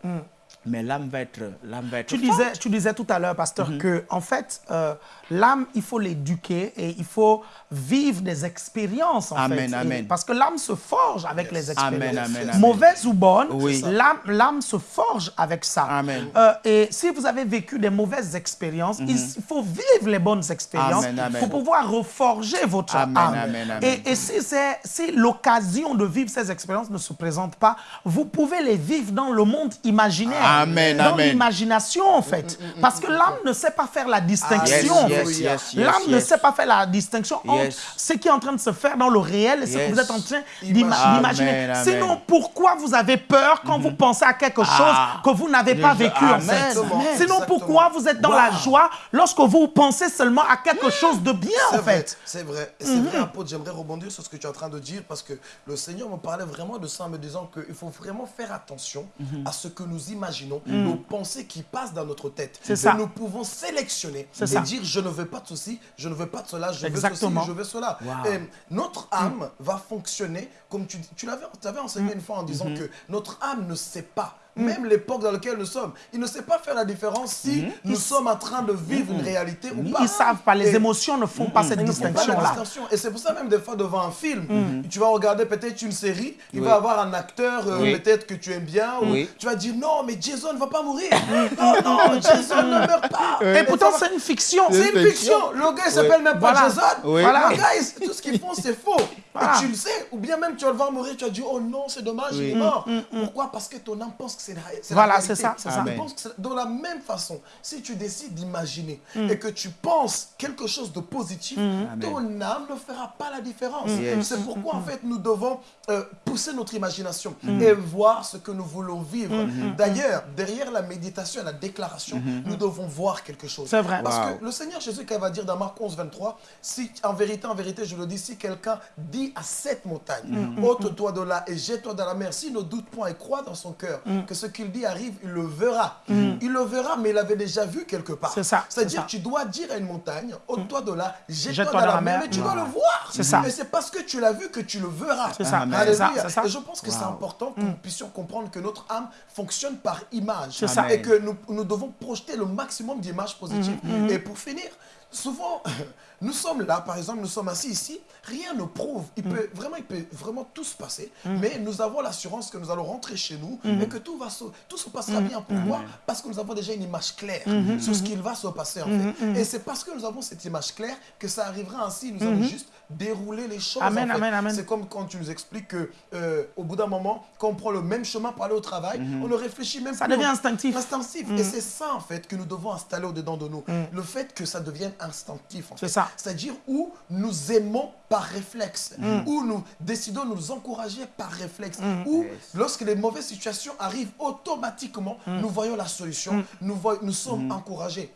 S2: mais l'âme va être, l'âme va être
S1: Tu
S2: forte.
S1: disais, tu disais tout à l'heure, pasteur, que en fait, euh, l'âme, il faut l'éduquer et il faut vivre des expériences. En
S2: Amen,
S1: fait. Et- parce que l'âme se forge avec les expériences.
S2: Amen, amen, amen.
S1: Mauvaise ou bonne,
S2: Oui.
S1: l'âme, l'âme se forge avec ça.
S2: Amen.
S1: Euh, et si vous avez vécu des mauvaises expériences, il il faut vivre les bonnes expériences pour pouvoir reforger votre
S2: Amen,
S1: âme.
S2: amen, amen.
S1: Et, et si, c'est- si l'occasion de vivre ces expériences ne se présente pas, vous pouvez les vivre dans le monde imaginaire.
S2: Amen,
S1: dans
S2: amen.
S1: l'imagination, en fait. Parce que l'âme ne sait pas faire la distinction.
S2: Ah,
S1: en
S2: yes,
S1: fait.
S2: yes, yes, yes,
S1: L'âme ne sait pas faire la distinction entre
S2: Yes.
S1: ce qui est en train de se faire dans le réel et ce que vous êtes en train d'imaginer. Sinon, pourquoi vous avez peur quand vous pensez à quelque chose
S2: Ah.
S1: que vous n'avez pas vécu, en fait? Sinon, pourquoi vous êtes dans la joie lorsque vous pensez seulement à quelque chose de bien,
S3: C'est
S1: en
S3: vrai,
S1: fait?
S3: c'est vrai. Et c'est vrai, apôtre, j'aimerais rebondir sur ce que tu es en train de dire parce que le Seigneur me parlait vraiment de ça en me disant qu'il faut vraiment faire attention à ce que nous imaginons, nos pensées qui passent dans notre tête.
S1: C'est ça.
S3: nous pouvons sélectionner et
S1: ça.
S3: dire je ne veux pas de ceci, je ne veux pas de cela, je
S1: Exactement.
S3: veux ceci, je veux cela.
S2: Wow.
S3: Et notre âme va fonctionner comme tu, tu l'avais enseigné une fois en disant que notre âme ne sait pas. Même l'époque dans laquelle nous sommes, il ne sait pas faire la différence si nous sommes en train de vivre une réalité ou pas.
S1: Ils savent pas, les émotions ne font pas cette
S3: ils ne la
S1: distinction-là.
S3: distinction. Et c'est pour ça même des fois devant un film, tu vas regarder peut-être une série, il va avoir un acteur euh, peut-être que tu aimes bien, ou tu vas dire non mais Jason ne va pas mourir. non non Jason ne meurt pas.
S1: Et pourtant, c'est une fiction.
S3: c'est une fiction. Le gars il s'appelle même pas. Jason. Le gars tout ce qu'ils font c'est faux. Et tu le sais, ou bien même tu vas le voir mourir, tu vas dire oh non c'est dommage il est mort. Pourquoi? Parce que ton âme pense que c'est la, c'est la
S1: Voilà, c'est ça, c'est ça.
S3: Tu
S2: Amen.
S3: penses que c'est- de la même façon, si tu décides d'imaginer
S1: Mm.
S3: et que tu penses quelque chose de positif, ton âme ne fera pas la différence.
S2: Yes.
S3: C'est pourquoi en fait nous devons euh, pousser notre imagination
S1: Mm.
S3: et voir ce que nous voulons vivre. D'ailleurs, derrière la méditation et la déclaration, nous devons voir quelque chose.
S1: C'est vrai.
S3: Parce
S2: Wow.
S3: que le Seigneur Jésus, quand il va dire dans Marc 11, 23, si en vérité, en vérité, je le dis, si quelqu'un dit à cette montagne,
S1: Mm,
S3: ôte-toi de là et jette-toi dans la mer, s'il ne doute point et croit dans son cœur
S1: Mm.
S3: Que ce qu'il dit arrive, il le verra. Il le verra, mais il l'avait déjà vu quelque part.
S1: C'est ça, c'est
S3: C'est-à-dire tu dois dire à une montagne, ôte-toi de là, jette-toi dans, la mer, mais tu dois le voir.
S1: C'est ça.
S3: Et c'est parce que tu l'as vu que tu le verras.
S1: C'est ça,
S2: Amen.
S1: c'est ça,
S3: Alléluia.
S1: c'est ça.
S3: Et je pense que c'est important que nous puissions comprendre que notre âme fonctionne par image.
S1: C'est ça.
S3: Et que nous, nous devons projeter le maximum d'images positives. Et pour finir, souvent, nous sommes là, par exemple, nous sommes assis ici, rien ne prouve. Il
S1: Mhm.
S3: peut, vraiment, il peut vraiment tout se passer, mais nous avons l'assurance que nous allons rentrer chez nous
S1: Mhm.
S3: et que tout, va se, tout se passera bien. Pourquoi Parce que nous avons déjà une image claire sur ce qu'il va se passer en fait. Et c'est parce que nous avons cette image claire que ça arrivera ainsi. Nous allons juste dérouler les choses.
S1: Mhm. Amen,
S3: en fait.
S1: amen, amen.
S3: C'est comme quand tu nous expliques que euh, au bout d'un moment, quand on prend le même chemin pour aller au travail, on ne réfléchit même
S1: Ça
S3: plus.
S1: devient
S3: au-
S1: instinctif.
S3: Instinctif.
S1: Mm.
S3: Et c'est ça en fait que nous devons installer au-dedans de nous. Le fait que ça devienne instinctif. en
S1: C'est ça.
S3: C'est-à-dire où nous aimons par réflexe,
S1: Mm.
S3: où nous décidons de nous encourager par réflexe,
S1: Mm.
S3: où
S2: Yes.
S3: lorsque les mauvaises situations arrivent automatiquement, nous voyons la solution, nous, voy- nous sommes encouragés.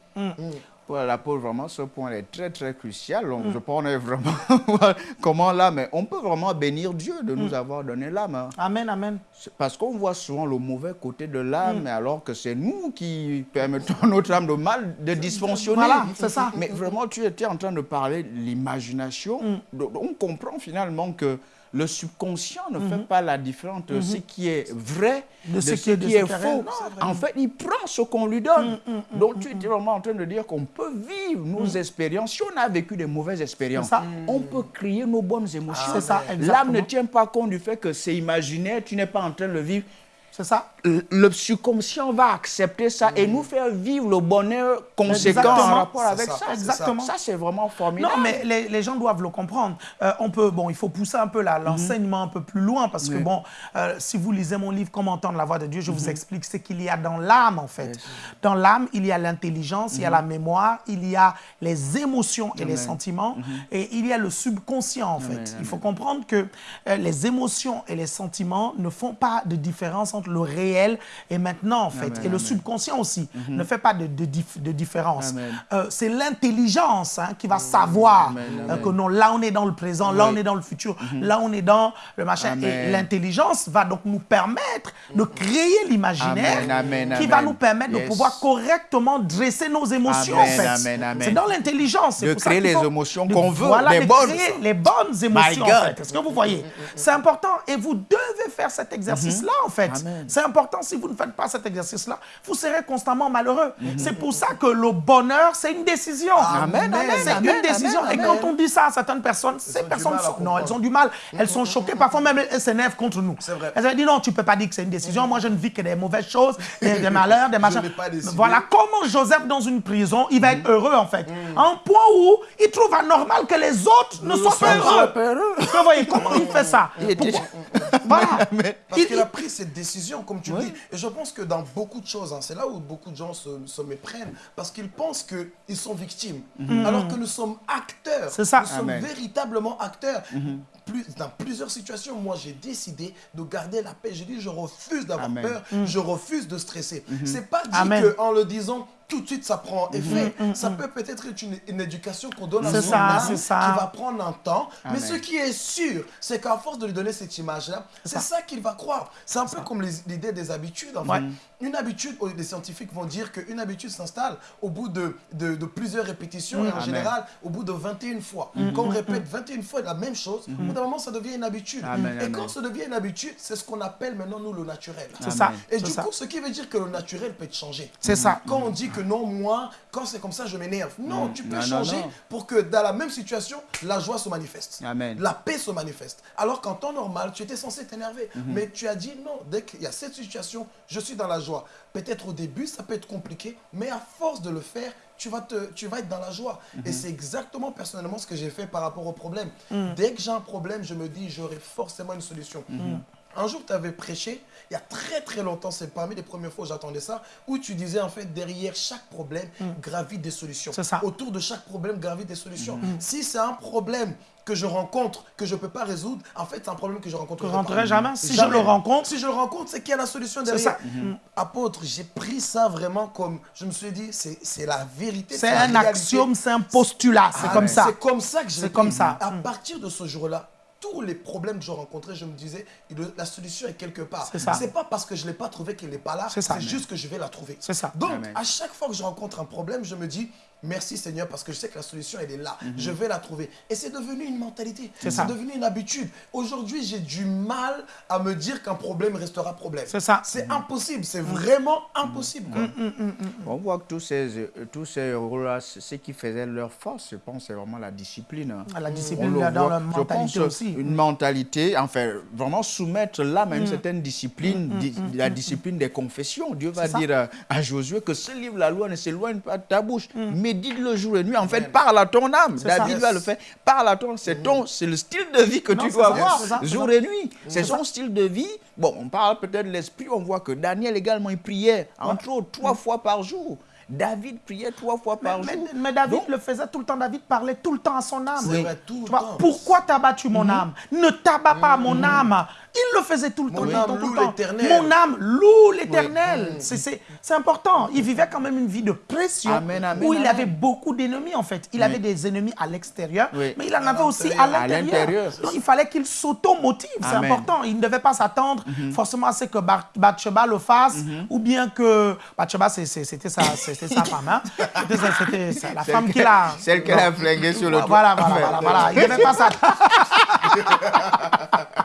S3: Mm.
S2: Pour l'apôtre, vraiment, ce point est très, très crucial. Donc, je pense vraiment comment là, mais on peut vraiment bénir Dieu de nous avoir donné l'âme. hein.
S1: Amen, amen.
S2: Parce qu'on voit souvent le mauvais côté de l'âme, mais alors que c'est nous qui permettons à notre âme de mal de dysfonctionner.
S1: Voilà, c'est ça.
S2: Mais vraiment, tu étais en train de parler de l'imagination. Donc, On comprend finalement que le subconscient ne fait pas la différence entre ce qui est vrai
S1: De
S2: de,
S1: ce qui est-
S2: qui
S1: de
S2: est,
S1: ce qui est
S2: faux. En fait, il prend ce qu'on lui donne. Donc, tu étais vraiment en train de dire qu'on peut vivre nos expériences. Si on a vécu des mauvaises expériences, on peut créer nos bonnes émotions.
S1: Ça,
S2: L'âme ne tient pas compte du fait que c'est imaginaire, tu n'es pas en train de le vivre.
S1: C'est ça.
S2: Le subconscient va accepter ça et nous faire vivre le bonheur conséquent en
S1: Exactement.
S2: rapport
S3: C'est
S2: avec
S3: ça,
S1: Exactement.
S2: Ça, c'est vraiment formidable.
S1: Non, mais les, les gens doivent le comprendre. Euh, on peut, bon, il faut pousser un peu la- l'enseignement un peu plus loin parce que, bon, euh, si vous lisez mon livre Comment entendre la voix de Dieu, je vous explique ce qu'il y a dans l'âme, en fait. Dans l'âme, il y a l'intelligence, il y a la mémoire, il y a les émotions et les sentiments, et il y a le subconscient, en fait. Il faut comprendre que euh, les émotions et les sentiments ne font pas de différence entre le réel et maintenant, en fait.
S2: Amen,
S1: et le subconscient aussi ne fait pas de, de dif- de différence. Euh, c'est l'intelligence hein, qui va savoir euh, que non, là on est dans le présent, là on est dans le futur, là on est dans le machin. Et l'intelligence va donc nous permettre de créer l'imaginaire qui va nous permettre de pouvoir correctement dresser nos émotions. En fait. C'est dans l'intelligence.
S2: De créer les émotions qu'on veut,
S1: voilà,
S2: les
S1: de
S2: bonnes.
S1: créer les bonnes émotions. en fait. Est-ce que vous voyez? C'est important et vous devez faire cet exercice-là en fait.
S2: Mhm.
S1: C'est important. Si vous ne faites pas cet exercice-là, vous serez constamment malheureux. C'est pour ça que le bonheur, c'est une décision.
S2: Amen, amen,
S1: C'est une décision.
S2: amen,
S1: Et quand on dit ça à certaines personnes, ces personnes sont, non, elles ont du mal. Elles sont choquées. Parfois même elles s'énervent contre nous.
S3: C'est vrai.
S1: Elles ont dit non, tu peux pas dire que c'est une décision. Moi, je ne vis que des mauvaises choses, des, des malheurs, des machins. Voilà comment Joseph dans une prison, il va
S2: Mhm.
S1: être heureux en fait. À un point où il trouve anormal que les autres ne soient pas heureux. Vous voyez comment il fait ça
S2: Il
S1: Voilà.
S3: Parce
S1: Il-
S3: qu'il a pris cette décision, comme tu dis. Et je pense que dans beaucoup de choses, hein, c'est là où beaucoup de gens se, se méprennent. Parce qu'ils pensent qu'ils sont victimes. Alors que nous sommes acteurs.
S1: C'est ça.
S3: Nous sommes véritablement acteurs. Plus, dans plusieurs situations, moi, j'ai décidé de garder la paix. J'ai dit, je refuse d'avoir peur. Je refuse de stresser. C'est pas dit qu'en le disant, tout de suite, ça prend effet. Ça peut peut-être être une, une éducation qu'on donne à son
S1: ça,
S3: âme
S1: ça.
S3: qui va prendre un temps. Mais ce qui est sûr, c'est qu'à force de lui donner cette image-là, c'est ça, qu'il va croire. C'est un peu comme l'idée des habitudes. En fait.
S1: Ouais.
S3: Une habitude, oh, les scientifiques vont dire qu'une habitude s'installe au bout de, de- de plusieurs répétitions et en
S2: Amen.
S3: général au bout de 21 fois. Quand on répète 21 fois la même chose, au bout d'un moment, ça devient une habitude.
S2: Amen,
S3: et
S2: amen.
S3: quand ça devient une habitude, c'est ce qu'on appelle maintenant, nous, le naturel.
S1: C'est ça.
S3: Et du
S1: ça.
S3: coup, ce qui veut dire que le naturel peut être changé.
S1: C'est ça.
S3: Quand on dit que non, moi, quand c'est comme ça, je m'énerve. Non, tu peux
S2: Non,
S3: changer
S2: non.
S3: pour que dans la même situation, la joie se manifeste.
S2: Amen.
S3: La paix se manifeste. Alors qu'en temps normal, tu étais censé t'énerver.
S2: Mhm.
S3: Mais tu as dit non, dès qu'il y a cette situation, je suis dans la joie. Peut-être au début, ça peut être compliqué, mais à force de le faire, tu vas, te, tu vas être dans la joie.
S2: Mhm.
S3: Et c'est exactement personnellement ce que j'ai fait par rapport au problème.
S2: Mm.
S3: Dès que j'ai un problème, je me dis, j'aurai forcément une solution.
S2: Mhm.
S3: Un jour, tu avais prêché, il y a très très longtemps, c'est parmi les premières fois où j'attendais ça, où tu disais en fait, derrière chaque problème, gravite des solutions.
S1: Mm. C'est ça. Mm.
S3: Autour de chaque problème, gravite des solutions. Si c'est un problème que je rencontre, que je ne peux pas résoudre, en fait, c'est un problème que je rencontre
S1: Je rentrerai jamais. Si je le rencontre,
S3: si je le rencontre, c'est qu'il y a la solution
S1: C'est
S3: derrière.
S1: ça. Mhm.
S3: Apôtre, j'ai pris ça vraiment comme, je me suis dit, c'est c'est la vérité.
S1: c'est un
S3: réalité.
S1: axiome, c'est un postulat. C'est
S3: Ah,
S1: comme ça.
S3: C'est comme ça que je
S1: C'est comme ça.
S3: À
S1: Mm.
S3: partir de ce jour-là, tous les problèmes que je rencontrais, je me disais, il- la solution est quelque part.
S1: C'est
S3: pas parce que je ne l'ai pas trouvé qu'elle n'est pas là,
S1: C'est ça.
S3: c'est juste que je vais la trouver.
S1: C'est ça.
S3: Donc,
S2: Amen.
S3: à chaque fois que je rencontre un problème, je me dis, merci Seigneur, parce que je sais que la solution, elle est là. Je vais la trouver. Et c'est devenu une mentalité.
S1: C'est ça.
S3: devenu une habitude. Aujourd'hui, j'ai du mal à me dire qu'un problème restera problème.
S1: C'est ça.
S3: C'est impossible. C'est vraiment impossible. quoi.
S2: On voit que tous ces, euh, tous ces rôles-là, ce qui faisait leur force, je pense, c'est vraiment la discipline. hein.
S1: La
S2: On
S1: discipline dans la
S2: Je
S1: mentalité
S2: pense,
S1: aussi.
S2: Une mentalité, enfin, vraiment soumettre l'âme à une certaine discipline, di- la discipline des confessions. Dieu va dire à, à Josué que ce livre, la loi, ne s'éloigne pas de ta bouche. Médite le jour et nuit. En fait, parle à ton âme. David va le faire. Parle à ton C'est ton, c'est le style de vie que
S1: Non,
S2: tu dois avoir,
S1: ça,
S2: jour et nuit. C'est son style de vie. Bon, on parle peut-être de l'esprit. On voit que Daniel également, il priait, entre autres, trois fois par jour. David priait trois fois par
S1: Mais,
S2: jour.
S1: mais David
S2: Donc,
S1: le faisait tout le temps. David parlait tout le temps à son âme.
S3: C'est vrai, tout
S1: Tu
S3: le
S1: vois,
S3: temps.
S1: Pourquoi t'as battu mon âme? Ne t'abats pas mon âme. Il le faisait tout le temps.
S3: Mon
S1: le
S3: âme
S1: temps, tout
S3: loue
S1: le temps.
S3: l'Éternel.
S1: Mon âme loue l'éternel. C'est- important. Il vivait quand même une vie de pression
S2: Amen, amen,
S1: où il
S2: amen.
S1: avait beaucoup d'ennemis en fait. Il avait des ennemis à l'extérieur,
S2: Oui.
S1: mais il en avait aussi à l'intérieur. Donc il fallait qu'il s'automotive. C'est important. Il ne devait pas s'attendre forcément à ce que Bathsheba le fasse ou bien que Bathsheba c'était sa, femme. hein. C'était la femme qu'il a.
S2: Celle qu'elle a flinguée sur le toit.
S1: Voilà, voilà, voilà, voilà. Il ne devait pas s'attendre.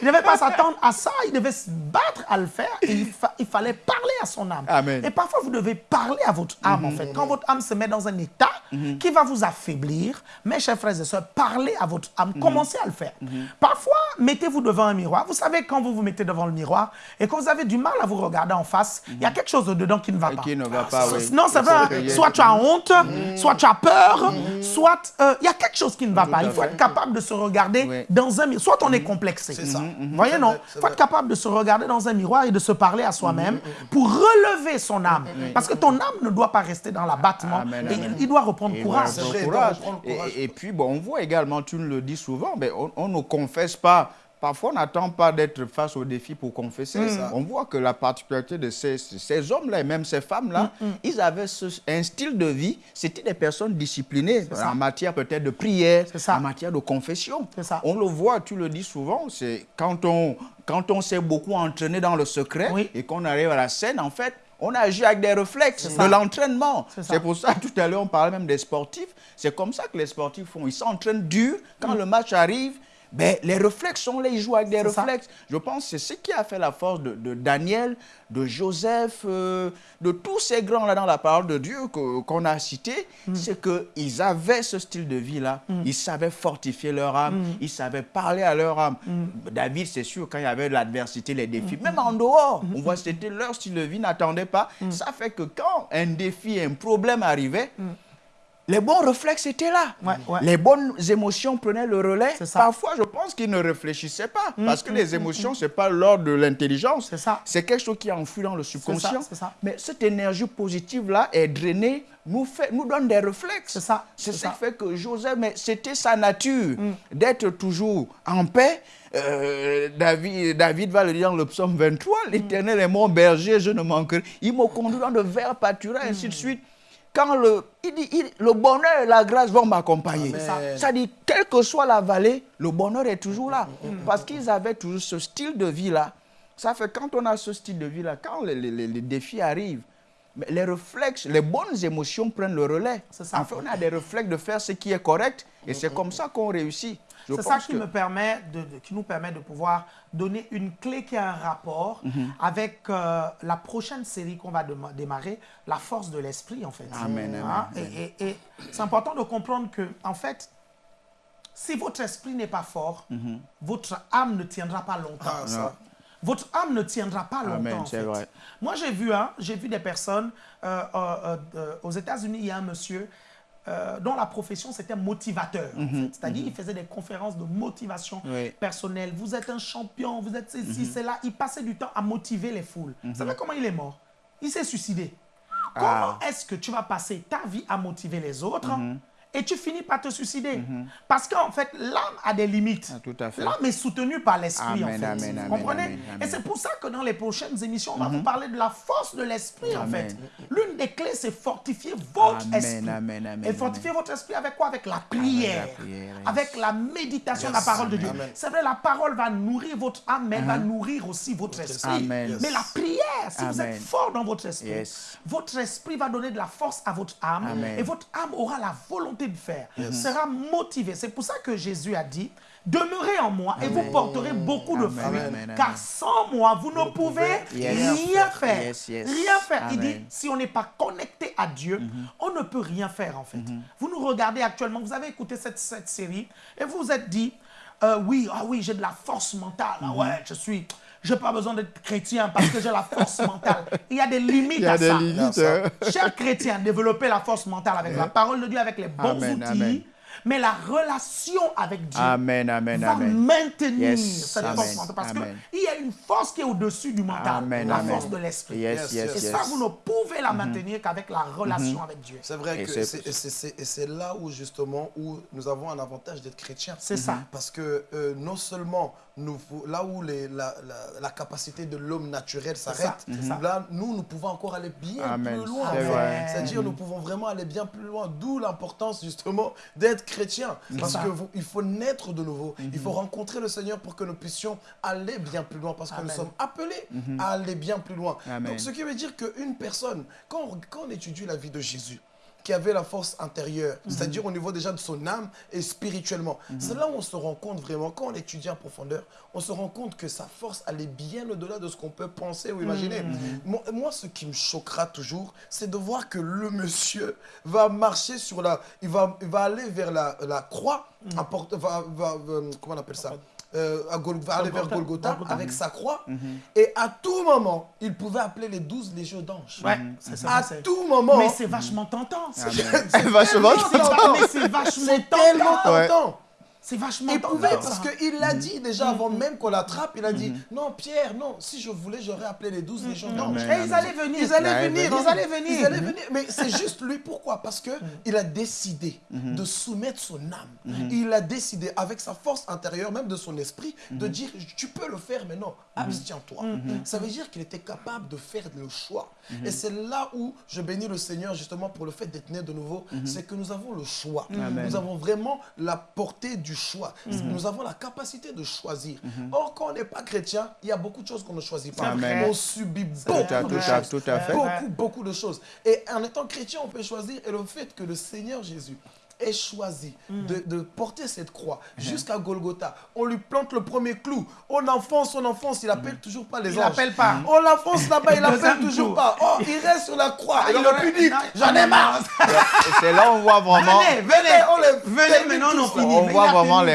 S1: Il ne devait pas s'attendre à ça, il devait se battre à le faire et il, fa- il fallait parler à son âme.
S2: Amen.
S1: Et parfois, vous devez parler à votre âme, en fait. Quand votre âme se met dans un état mhm. qui va vous affaiblir. Mes chers frères et sœurs, parlez à votre âme, commencez à le faire. Parfois, mettez-vous devant un miroir. Vous savez, quand vous vous mettez devant le miroir et que vous avez du mal à vous regarder en face, il y a quelque chose dedans qui ne va pas.
S2: Qui ne va pas, oui.
S1: Non, c'est vrai. Soit tu as honte, soit tu as peur, soit euh, il y a quelque chose qui ne va pas. Il faut être capable de se regarder dans un miroir. Soit on est complexé.
S3: C'est ça.
S1: Vous voyez, non Il faut être capable de se regarder dans un miroir et de se parler à soi-même pour relever son âme. Parce que ton âme ne doit pas rester dans l'abattement. Il doit reprendre courage.
S2: Et, puis, bon, on voit également, tu le dis souvent, mais on, ne confesse pas Parfois, on n'attend pas d'être face au défi pour confesser. On voit que la particularité de ces, ces hommes-là et même ces femmes-là, mm, mm. ils avaient un style de vie, c'était des personnes disciplinées en matière peut-être de prière, en matière de confession. On le voit, tu le dis souvent, c'est quand on, quand on s'est beaucoup entraîné dans le secret et qu'on arrive à la scène, en fait, on agit avec des réflexes, de l'entraînement. C'est pour ça, tout à l'heure, on parlait même des sportifs. C'est comme ça que les sportifs font. Ils s'entraînent dur. Quand mm. le match arrive, ben, les réflexes sont là, ils jouent avec des réflexes. Je pense que c'est ce qui a fait la force de, Daniel, de Joseph, euh, de tous ces grands-là dans la parole de Dieu qu'on a cités. Mm. C'est qu'ils avaient ce style de vie-là. Mm. Ils savaient fortifier leur âme. Mm. Ils savaient parler à leur âme. David, c'est sûr, quand il y avait l'adversité, les défis, même en dehors, on voit que c'était leur style de vie, n'attendait pas. Ça fait que quand un défi, un problème arrivait, les bons réflexes étaient là. Les bonnes émotions prenaient le relais. Parfois, je pense qu'ils ne réfléchissaient pas. Mm, parce que mm, les mm, émotions, ce n'est pas l'ordre de l'intelligence. C'est quelque chose qui enfui dans le subconscient. Mais cette énergie positive-là est drainée, nous, fait, nous donne des réflexes. C'est ça. qui fait que Joseph, mais c'était sa nature d'être toujours en paix. Euh, David, David va le dire dans le psaume 23, l'Éternel est mon berger, je ne manquerai. Il me conduit dans de verts pâturages, ainsi de suite quand le, il dit, le bonheur et la grâce vont m'accompagner. Ça dit, quelle que soit la vallée, le bonheur est toujours là. Mm, mm, mm. Parce qu'ils avaient toujours ce style de vie-là. Ça fait quand on a ce style de vie-là, quand les, les, défis arrivent, les réflexes, les bonnes émotions prennent le relais. Ça. En fait, on a des réflexes de faire ce qui est correct et c'est comme ça qu'on réussit.
S1: C'est ça qui, me permet de, qui nous permet de pouvoir donner une clé qui a un rapport mhm. avec euh, la prochaine série qu'on va démarrer, la force de l'esprit, en fait.
S2: Amen,
S1: hein? Et, c'est important de comprendre que, en fait, si votre esprit n'est pas fort, mhm. votre âme ne tiendra pas longtemps. Ah, votre âme ne tiendra pas longtemps. Amen, Moi, j'ai vu, hein, vu des personnes euh, euh, aux États-Unis. Il y a un monsieur euh, dont la profession c'était motivateur. Mhm, C'est-à-dire, mhm. il faisait des conférences de motivation personnelle. Vous êtes un champion, vous êtes ceci, mhm. c'est là. Il passait du temps à motiver les foules. Vous savez comment il est mort? Il s'est suicidé. Ah. Comment est-ce que tu vas passer ta vie à motiver les autres? Et tu finis par te suicider. Mhm. Parce qu'en fait, l'âme a des limites. Ah, l'âme est soutenue par l'esprit, en fait. Vous comprenez? Et c'est pour ça que dans les prochaines émissions, on va mhm. vous parler de la force de l'esprit, en fait. L'une des clés, c'est fortifier votre esprit. Et fortifier votre esprit avec quoi? Avec la prière. Avec la, méditation de la parole de Dieu. C'est vrai, la parole va nourrir votre âme, mais elle va uh-huh. nourrir aussi votre esprit. Mais la prière, si vous êtes fort dans votre esprit, votre esprit va donner de la force à votre âme. Et votre âme aura la volonté de faire, sera motivé. C'est pour ça que Jésus a dit, demeurez en moi et vous porterez beaucoup de fruits, car sans moi, vous ne pouvez rien faire. Rien faire. Il dit, si on n'est pas connecté à Dieu, mm-hmm. on ne peut rien faire en fait. Mm-hmm. Vous nous regardez actuellement, vous avez écouté cette, cette série et vous vous êtes dit, euh, oui, ah oui, j'ai de la force mentale. Ah ouais, je suis je n'ai pas besoin d'être chrétien parce que j'ai la force mentale. Il y a des limites à ça. Limites, hein. Chers chrétiens, développez la force mentale avec la parole de Dieu, avec les bons outils mais la relation avec Dieu
S2: amen, amen,
S1: va maintenir cette force mentale. Parce qu'il y a une force qui est au-dessus du mental, la force de l'esprit. et ça, vous ne pouvez la mm-hmm. maintenir qu'avec la relation mm-hmm. avec Dieu.
S3: C'est vrai que c'est là où justement où nous avons un avantage d'être chrétiens.
S1: C'est ça.
S3: Parce que euh, non seulement nous, là où les, la, la, capacité de l'homme naturel s'arrête, là, nous, nous pouvons encore aller bien plus loin. C'est-à-dire, nous pouvons vraiment aller bien plus loin. D'où l'importance, justement, d'être chrétien. Parce qu'il faut naître de nouveau. Il faut rencontrer le Seigneur pour que nous puissions aller bien plus loin. Parce que nous sommes appelés mhm. à aller bien plus loin. Donc, ce qui veut dire qu'une personne, quand quand on étudie la vie de Jésus, qui avait la force intérieure, c'est-à-dire au niveau déjà de son âme et spirituellement. C'est là où on se rend compte vraiment, quand on étudie en profondeur, on se rend compte que sa force, elle est bien au-delà de ce qu'on peut penser ou imaginer. Moi, moi, ce qui me choquera toujours, c'est de voir que le monsieur va marcher sur la... Il va, il va aller vers la, la croix, va- va- comment on appelle ça? Euh, à Gol- va aller vers
S1: Golgotha.
S3: Golgotha avec sa croix. Et à tout moment, il pouvait appeler les douze légions d'anges.
S1: Ouais, c'est ça.
S3: À tout moment.
S1: Mais c'est vachement tentant. C'est
S2: Vachement
S1: c'est-
S3: tentant.
S1: mais c'est vachement
S3: c'est tellement
S1: tentant.
S2: Ouais.
S1: C'est vachement
S3: pouvait,
S1: ça.
S3: parce qu'il l'a dit déjà avant même qu'on l'attrape, il a dit Non, Pierre, non, si je voulais, j'aurais appelé les douze légions d'anges.
S1: Et ils allaient venir.
S3: Ils allaient venir, ils allaient venir, ils allaient venir. Mais c'est juste lui, pourquoi? Parce que il a décidé de soumettre son âme. Il a décidé, avec sa force intérieure, même de son esprit, de dire tu peux le faire, mais non, abstiens-toi. Ça veut dire qu'il était capable de faire le choix. Et c'est là où je bénis le Seigneur justement pour le fait d'être né de nouveau, c'est que nous avons le choix. Nous avons vraiment la portée du choix. Nous avons la capacité de choisir. Or, quand on n'est pas chrétien, il y a beaucoup de choses qu'on ne choisit pas.
S2: Amen.
S3: On subit
S2: Tout à-
S3: beaucoup de choses.
S2: tout à fait.
S3: Beaucoup, beaucoup de choses. Et en étant chrétien, on peut choisir. Et le fait que le Seigneur Jésus ait choisi de, de porter cette croix jusqu'à Golgotha, on lui plante le premier clou. On enfonce, on enfonce, il appelle toujours pas les
S1: Il
S3: anges.
S1: appelle pas.
S3: On l'enfonce là-bas, il
S1: Le
S3: appelle toujours pas. Oh, il reste sur la croix.
S1: Ah,
S3: il
S1: il
S3: aurait
S1: aurait-
S3: pu dire,
S1: Non,
S3: j'en ai marre.
S2: C'est là où on voit vraiment,
S1: Venez, venez,
S3: on les
S1: venez, maintenant on finit.
S2: voit
S1: il
S2: vraiment de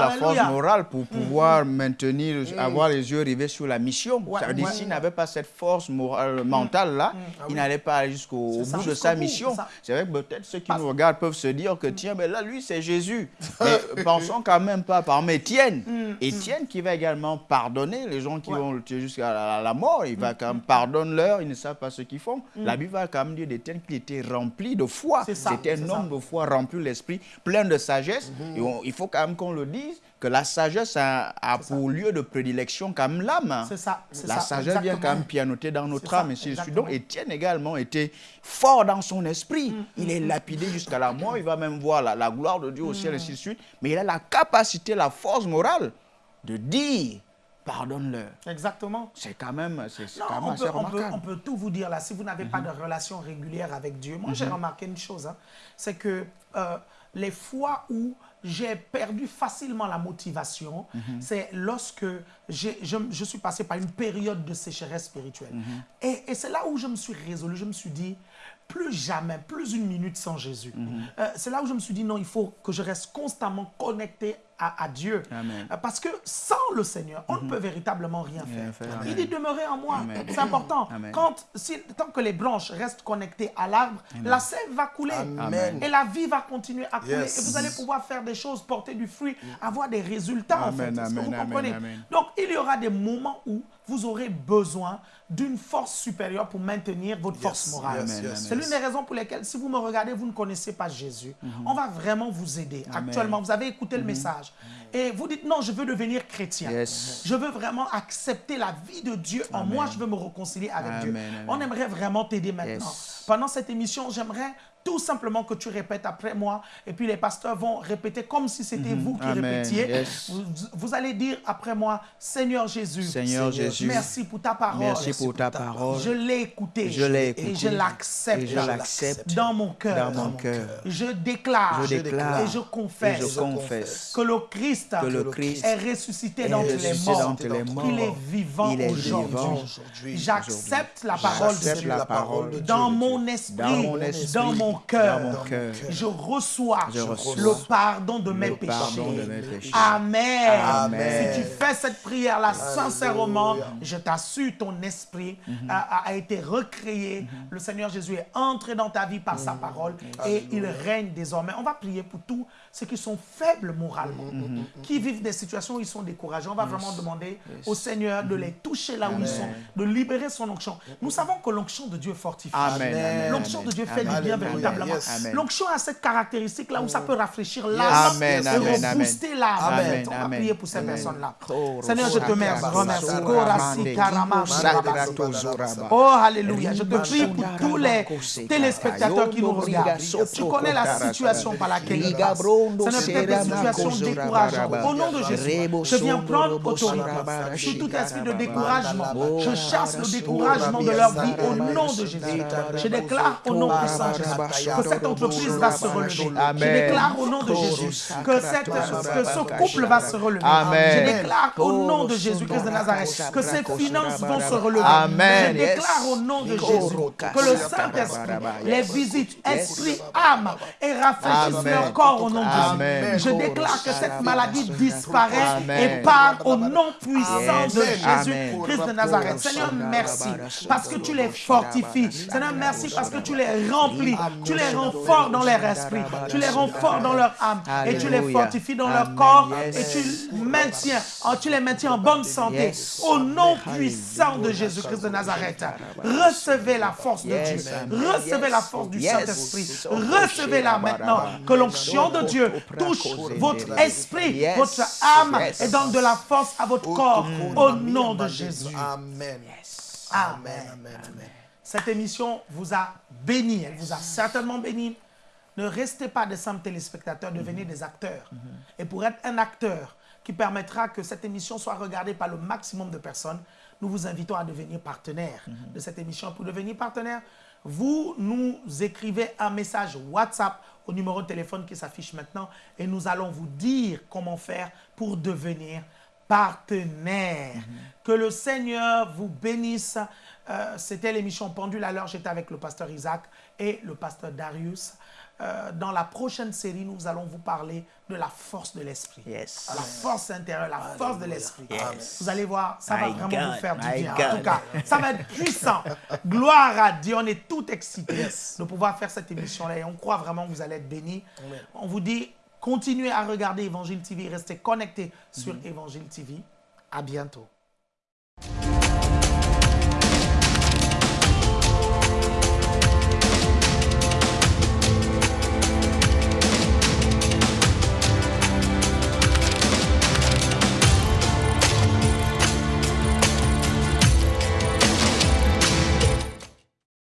S2: la force morale pour pouvoir maintenir, avoir les yeux rivés sur la mission.
S1: Ouais,
S2: ça veut dire
S1: ouais.
S2: s'il n'avait pas cette force morale, mentale là, il n'allait pas aller jusqu'au bout de sa mission.
S1: C'est
S2: vrai que peut-être ceux qui nous regardent peuvent se dire que tiens, ben là, lui, c'est Jésus. Mais pensons quand même pas par Étienne. Étienne qui va également pardonner les gens qui
S1: Ouais.
S2: vont le tuer jusqu'à la, la mort. Il va quand même pardonne-leur, ils ne savent pas ce qu'ils font. La Bible va quand même dire d'Étienne qu'il était rempli de foi. C'était un
S1: ça.
S2: homme de foi rempli de l'esprit, plein de sagesse. Et on- il faut quand même qu'on le dise que la sagesse a, a pour lieu de prédilection quand même l'âme.
S1: C'est ça,
S2: La
S1: ça,
S2: sagesse vient quand même pianoter dans notre
S1: C'est ça,
S2: âme. Et. Donc Étienne également était fort dans son esprit.
S1: Mm,
S2: Il est lapidé jusqu'à la mort. Il va même voir la, la gloire de Dieu au
S1: Mm.
S2: ciel, et ainsi de suite. Mais il a la capacité, la force morale de dire pardonne-leur.
S1: Exactement.
S2: C'est quand même, c'est quand même
S1: on
S2: assez
S1: peut, on, peut,
S2: remarquable.
S1: on peut tout vous dire là. Si vous n'avez pas de relation régulière avec Dieu, moi j'ai remarqué une chose, hein, c'est que euh, les fois où j'ai perdu facilement la motivation, c'est lorsque je, je suis passé par une période de sécheresse spirituelle. Et, et c'est là où je me suis résolu, je me suis dit, plus jamais, plus une minute sans Jésus. Euh, c'est là où je me suis dit, non, il faut que je reste constamment connecté à, à Dieu.
S2: Amen.
S1: Euh, Parce que sans le Seigneur, on ne peut véritablement rien faire.
S2: faire,
S1: Il dit demeurer en moi. C'est important.
S2: Amen.
S1: Quand, si, tant que les branches restent connectées à l'arbre, la sève va couler.
S3: Amen.
S1: Et la vie va continuer à couler.
S3: Yes.
S1: Et vous allez pouvoir faire des choses, porter du fruit, avoir des résultats en fait. Est-ce que vous comprenez?
S2: amen.
S1: Donc, il y aura des moments où vous aurez besoin d'une force supérieure pour maintenir votre force morale.
S3: yes,
S2: Amen,
S3: yes,
S1: C'est l'une des raisons pour lesquelles, si vous me regardez, vous ne connaissez pas Jésus, on va vraiment vous aider. Actuellement, vous avez écouté le message. Et vous dites, non, je veux devenir chrétien. Je veux vraiment accepter la vie de Dieu en moi. Je veux me réconcilier avec Dieu.
S2: Amen.
S1: On aimerait vraiment t'aider maintenant. Pendant cette émission, j'aimerais tout simplement que tu répètes après moi. Et puis les pasteurs vont répéter comme si c'était vous qui
S2: Amen.
S1: répétiez.
S2: Yes.
S1: Vous, vous allez dire après moi, Seigneur Jésus.
S2: Seigneur Jésus,
S1: Merci pour ta parole.
S2: merci pour ta parole.
S1: Je l'ai écouté.
S2: Je l'ai
S1: Et je l'accepte.
S2: Et je l'accepte
S1: Dans mon cœur.
S2: dans mon cœur.
S1: Je déclare.
S2: Je déclare
S1: Et je confesse.
S2: et je confesse
S1: que le Christ,
S2: que le Christ
S1: est ressuscité
S2: est
S1: d'entre les morts. Qu'il est vivant
S2: Il est
S1: aujourd'hui.
S2: vivant
S3: aujourd'hui.
S1: J'accepte la parole de Dieu.
S2: la parole de Dieu.
S1: Dans mon esprit,
S2: Dans mon esprit,
S1: dans mon cœur,
S2: dans mon cœur.
S1: je reçois,
S2: Je reçois
S1: le pardon de mes péchés.
S2: pardon de mes péchés.
S1: Amen.
S2: Amen.
S1: Si tu fais cette prière-là sincèrement, je t'assure, ton esprit
S2: Mhm.
S1: a, a été recréé. Le Seigneur Jésus est entré dans ta vie par sa
S2: Mhm.
S1: parole et il règne désormais. On va prier pour tous ceux qui sont faibles moralement,
S2: Mhm.
S1: qui vivent des situations où ils sont découragés. On va vraiment demander au Seigneur de les toucher là où ils sont, de libérer son onction. Nous savons que l'onction de Dieu fortifie. L'onction de Dieu fait du bien véritablement.
S3: yes.
S2: Amen.
S1: L'onction a cette caractéristique là où ça peut rafraîchir l'âme
S2: Amen,
S1: et
S2: amen, amen.
S1: rebooster l'âme. On va prier pour ces personnes-là. Seigneur, je te remercie. Oh, Alléluia. Je te prie pour tous les téléspectateurs qui nous regardent. Tu connais la situation par laquelle ils passent. N'est peut-être des situations décourageantes. Au nom de Jésus, je viens prendre autorité sur tout esprit de découragement. Je chasse le découragement de leur vie au nom de Jésus. Je déclare au nom puissant de Jésus que cette entreprise va se relever. Je déclare au nom de Jésus que, cette, que ce couple va se relever. Je déclare au nom de Jésus-Christ de Nazareth que ces finances vont se relever. Je déclare au nom de Jésus que le Saint-Esprit les visite, esprit, âme, et rafraîchisse leur corps au nom de Jésus. Je déclare que cette maladie disparaît et part au nom puissant de Jésus-Christ de Nazareth. Seigneur, merci parce que tu les fortifies. Seigneur, merci parce que tu les remplis. Tu les rends forts dans leur esprit. Tu les rends forts dans leur âme. Et tu les fortifies dans leur corps. Et tu, maintiens, tu les maintiens en bonne santé. Au nom puissant de Jésus-Christ de Nazareth. Recevez la force de Dieu. Recevez la force du Saint-Esprit. Recevez-la maintenant. Que l'onction de Dieu touche votre esprit, votre âme et donne de la force à votre corps. Au nom de Jésus.
S3: Amen.
S1: Amen. Amen. Cette émission vous a béni. Elle vous a certainement béni. Ne restez pas des simples téléspectateurs, devenez des acteurs. Et pour être un acteur qui permettra que cette émission soit regardée par le maximum de personnes, nous vous invitons à devenir partenaire de cette émission. Pour devenir partenaire, vous nous écrivez un message WhatsApp au numéro de téléphone qui s'affiche maintenant et nous allons vous dire comment faire pour devenir partenaire. Que le Seigneur vous bénisse. Euh, C'était l'émission Pendule à l'heure. J'étais avec le pasteur Isaac et le pasteur Darius. Euh, dans la prochaine série, nous allons vous parler de la force de l'esprit.
S4: Yes.
S1: La force intérieure, la force de l'esprit.
S4: Yes.
S1: Vous allez voir, ça va
S4: My
S1: vraiment
S4: God,
S1: vous faire du bien. En tout cas, ça va être puissant. Gloire à Dieu. On est tout excités de pouvoir faire cette émission-là et on croit vraiment que vous allez être bénis. On vous dit, Continuez à regarder Évangile TV. Restez connectés sur mhm. Évangile TV. À bientôt.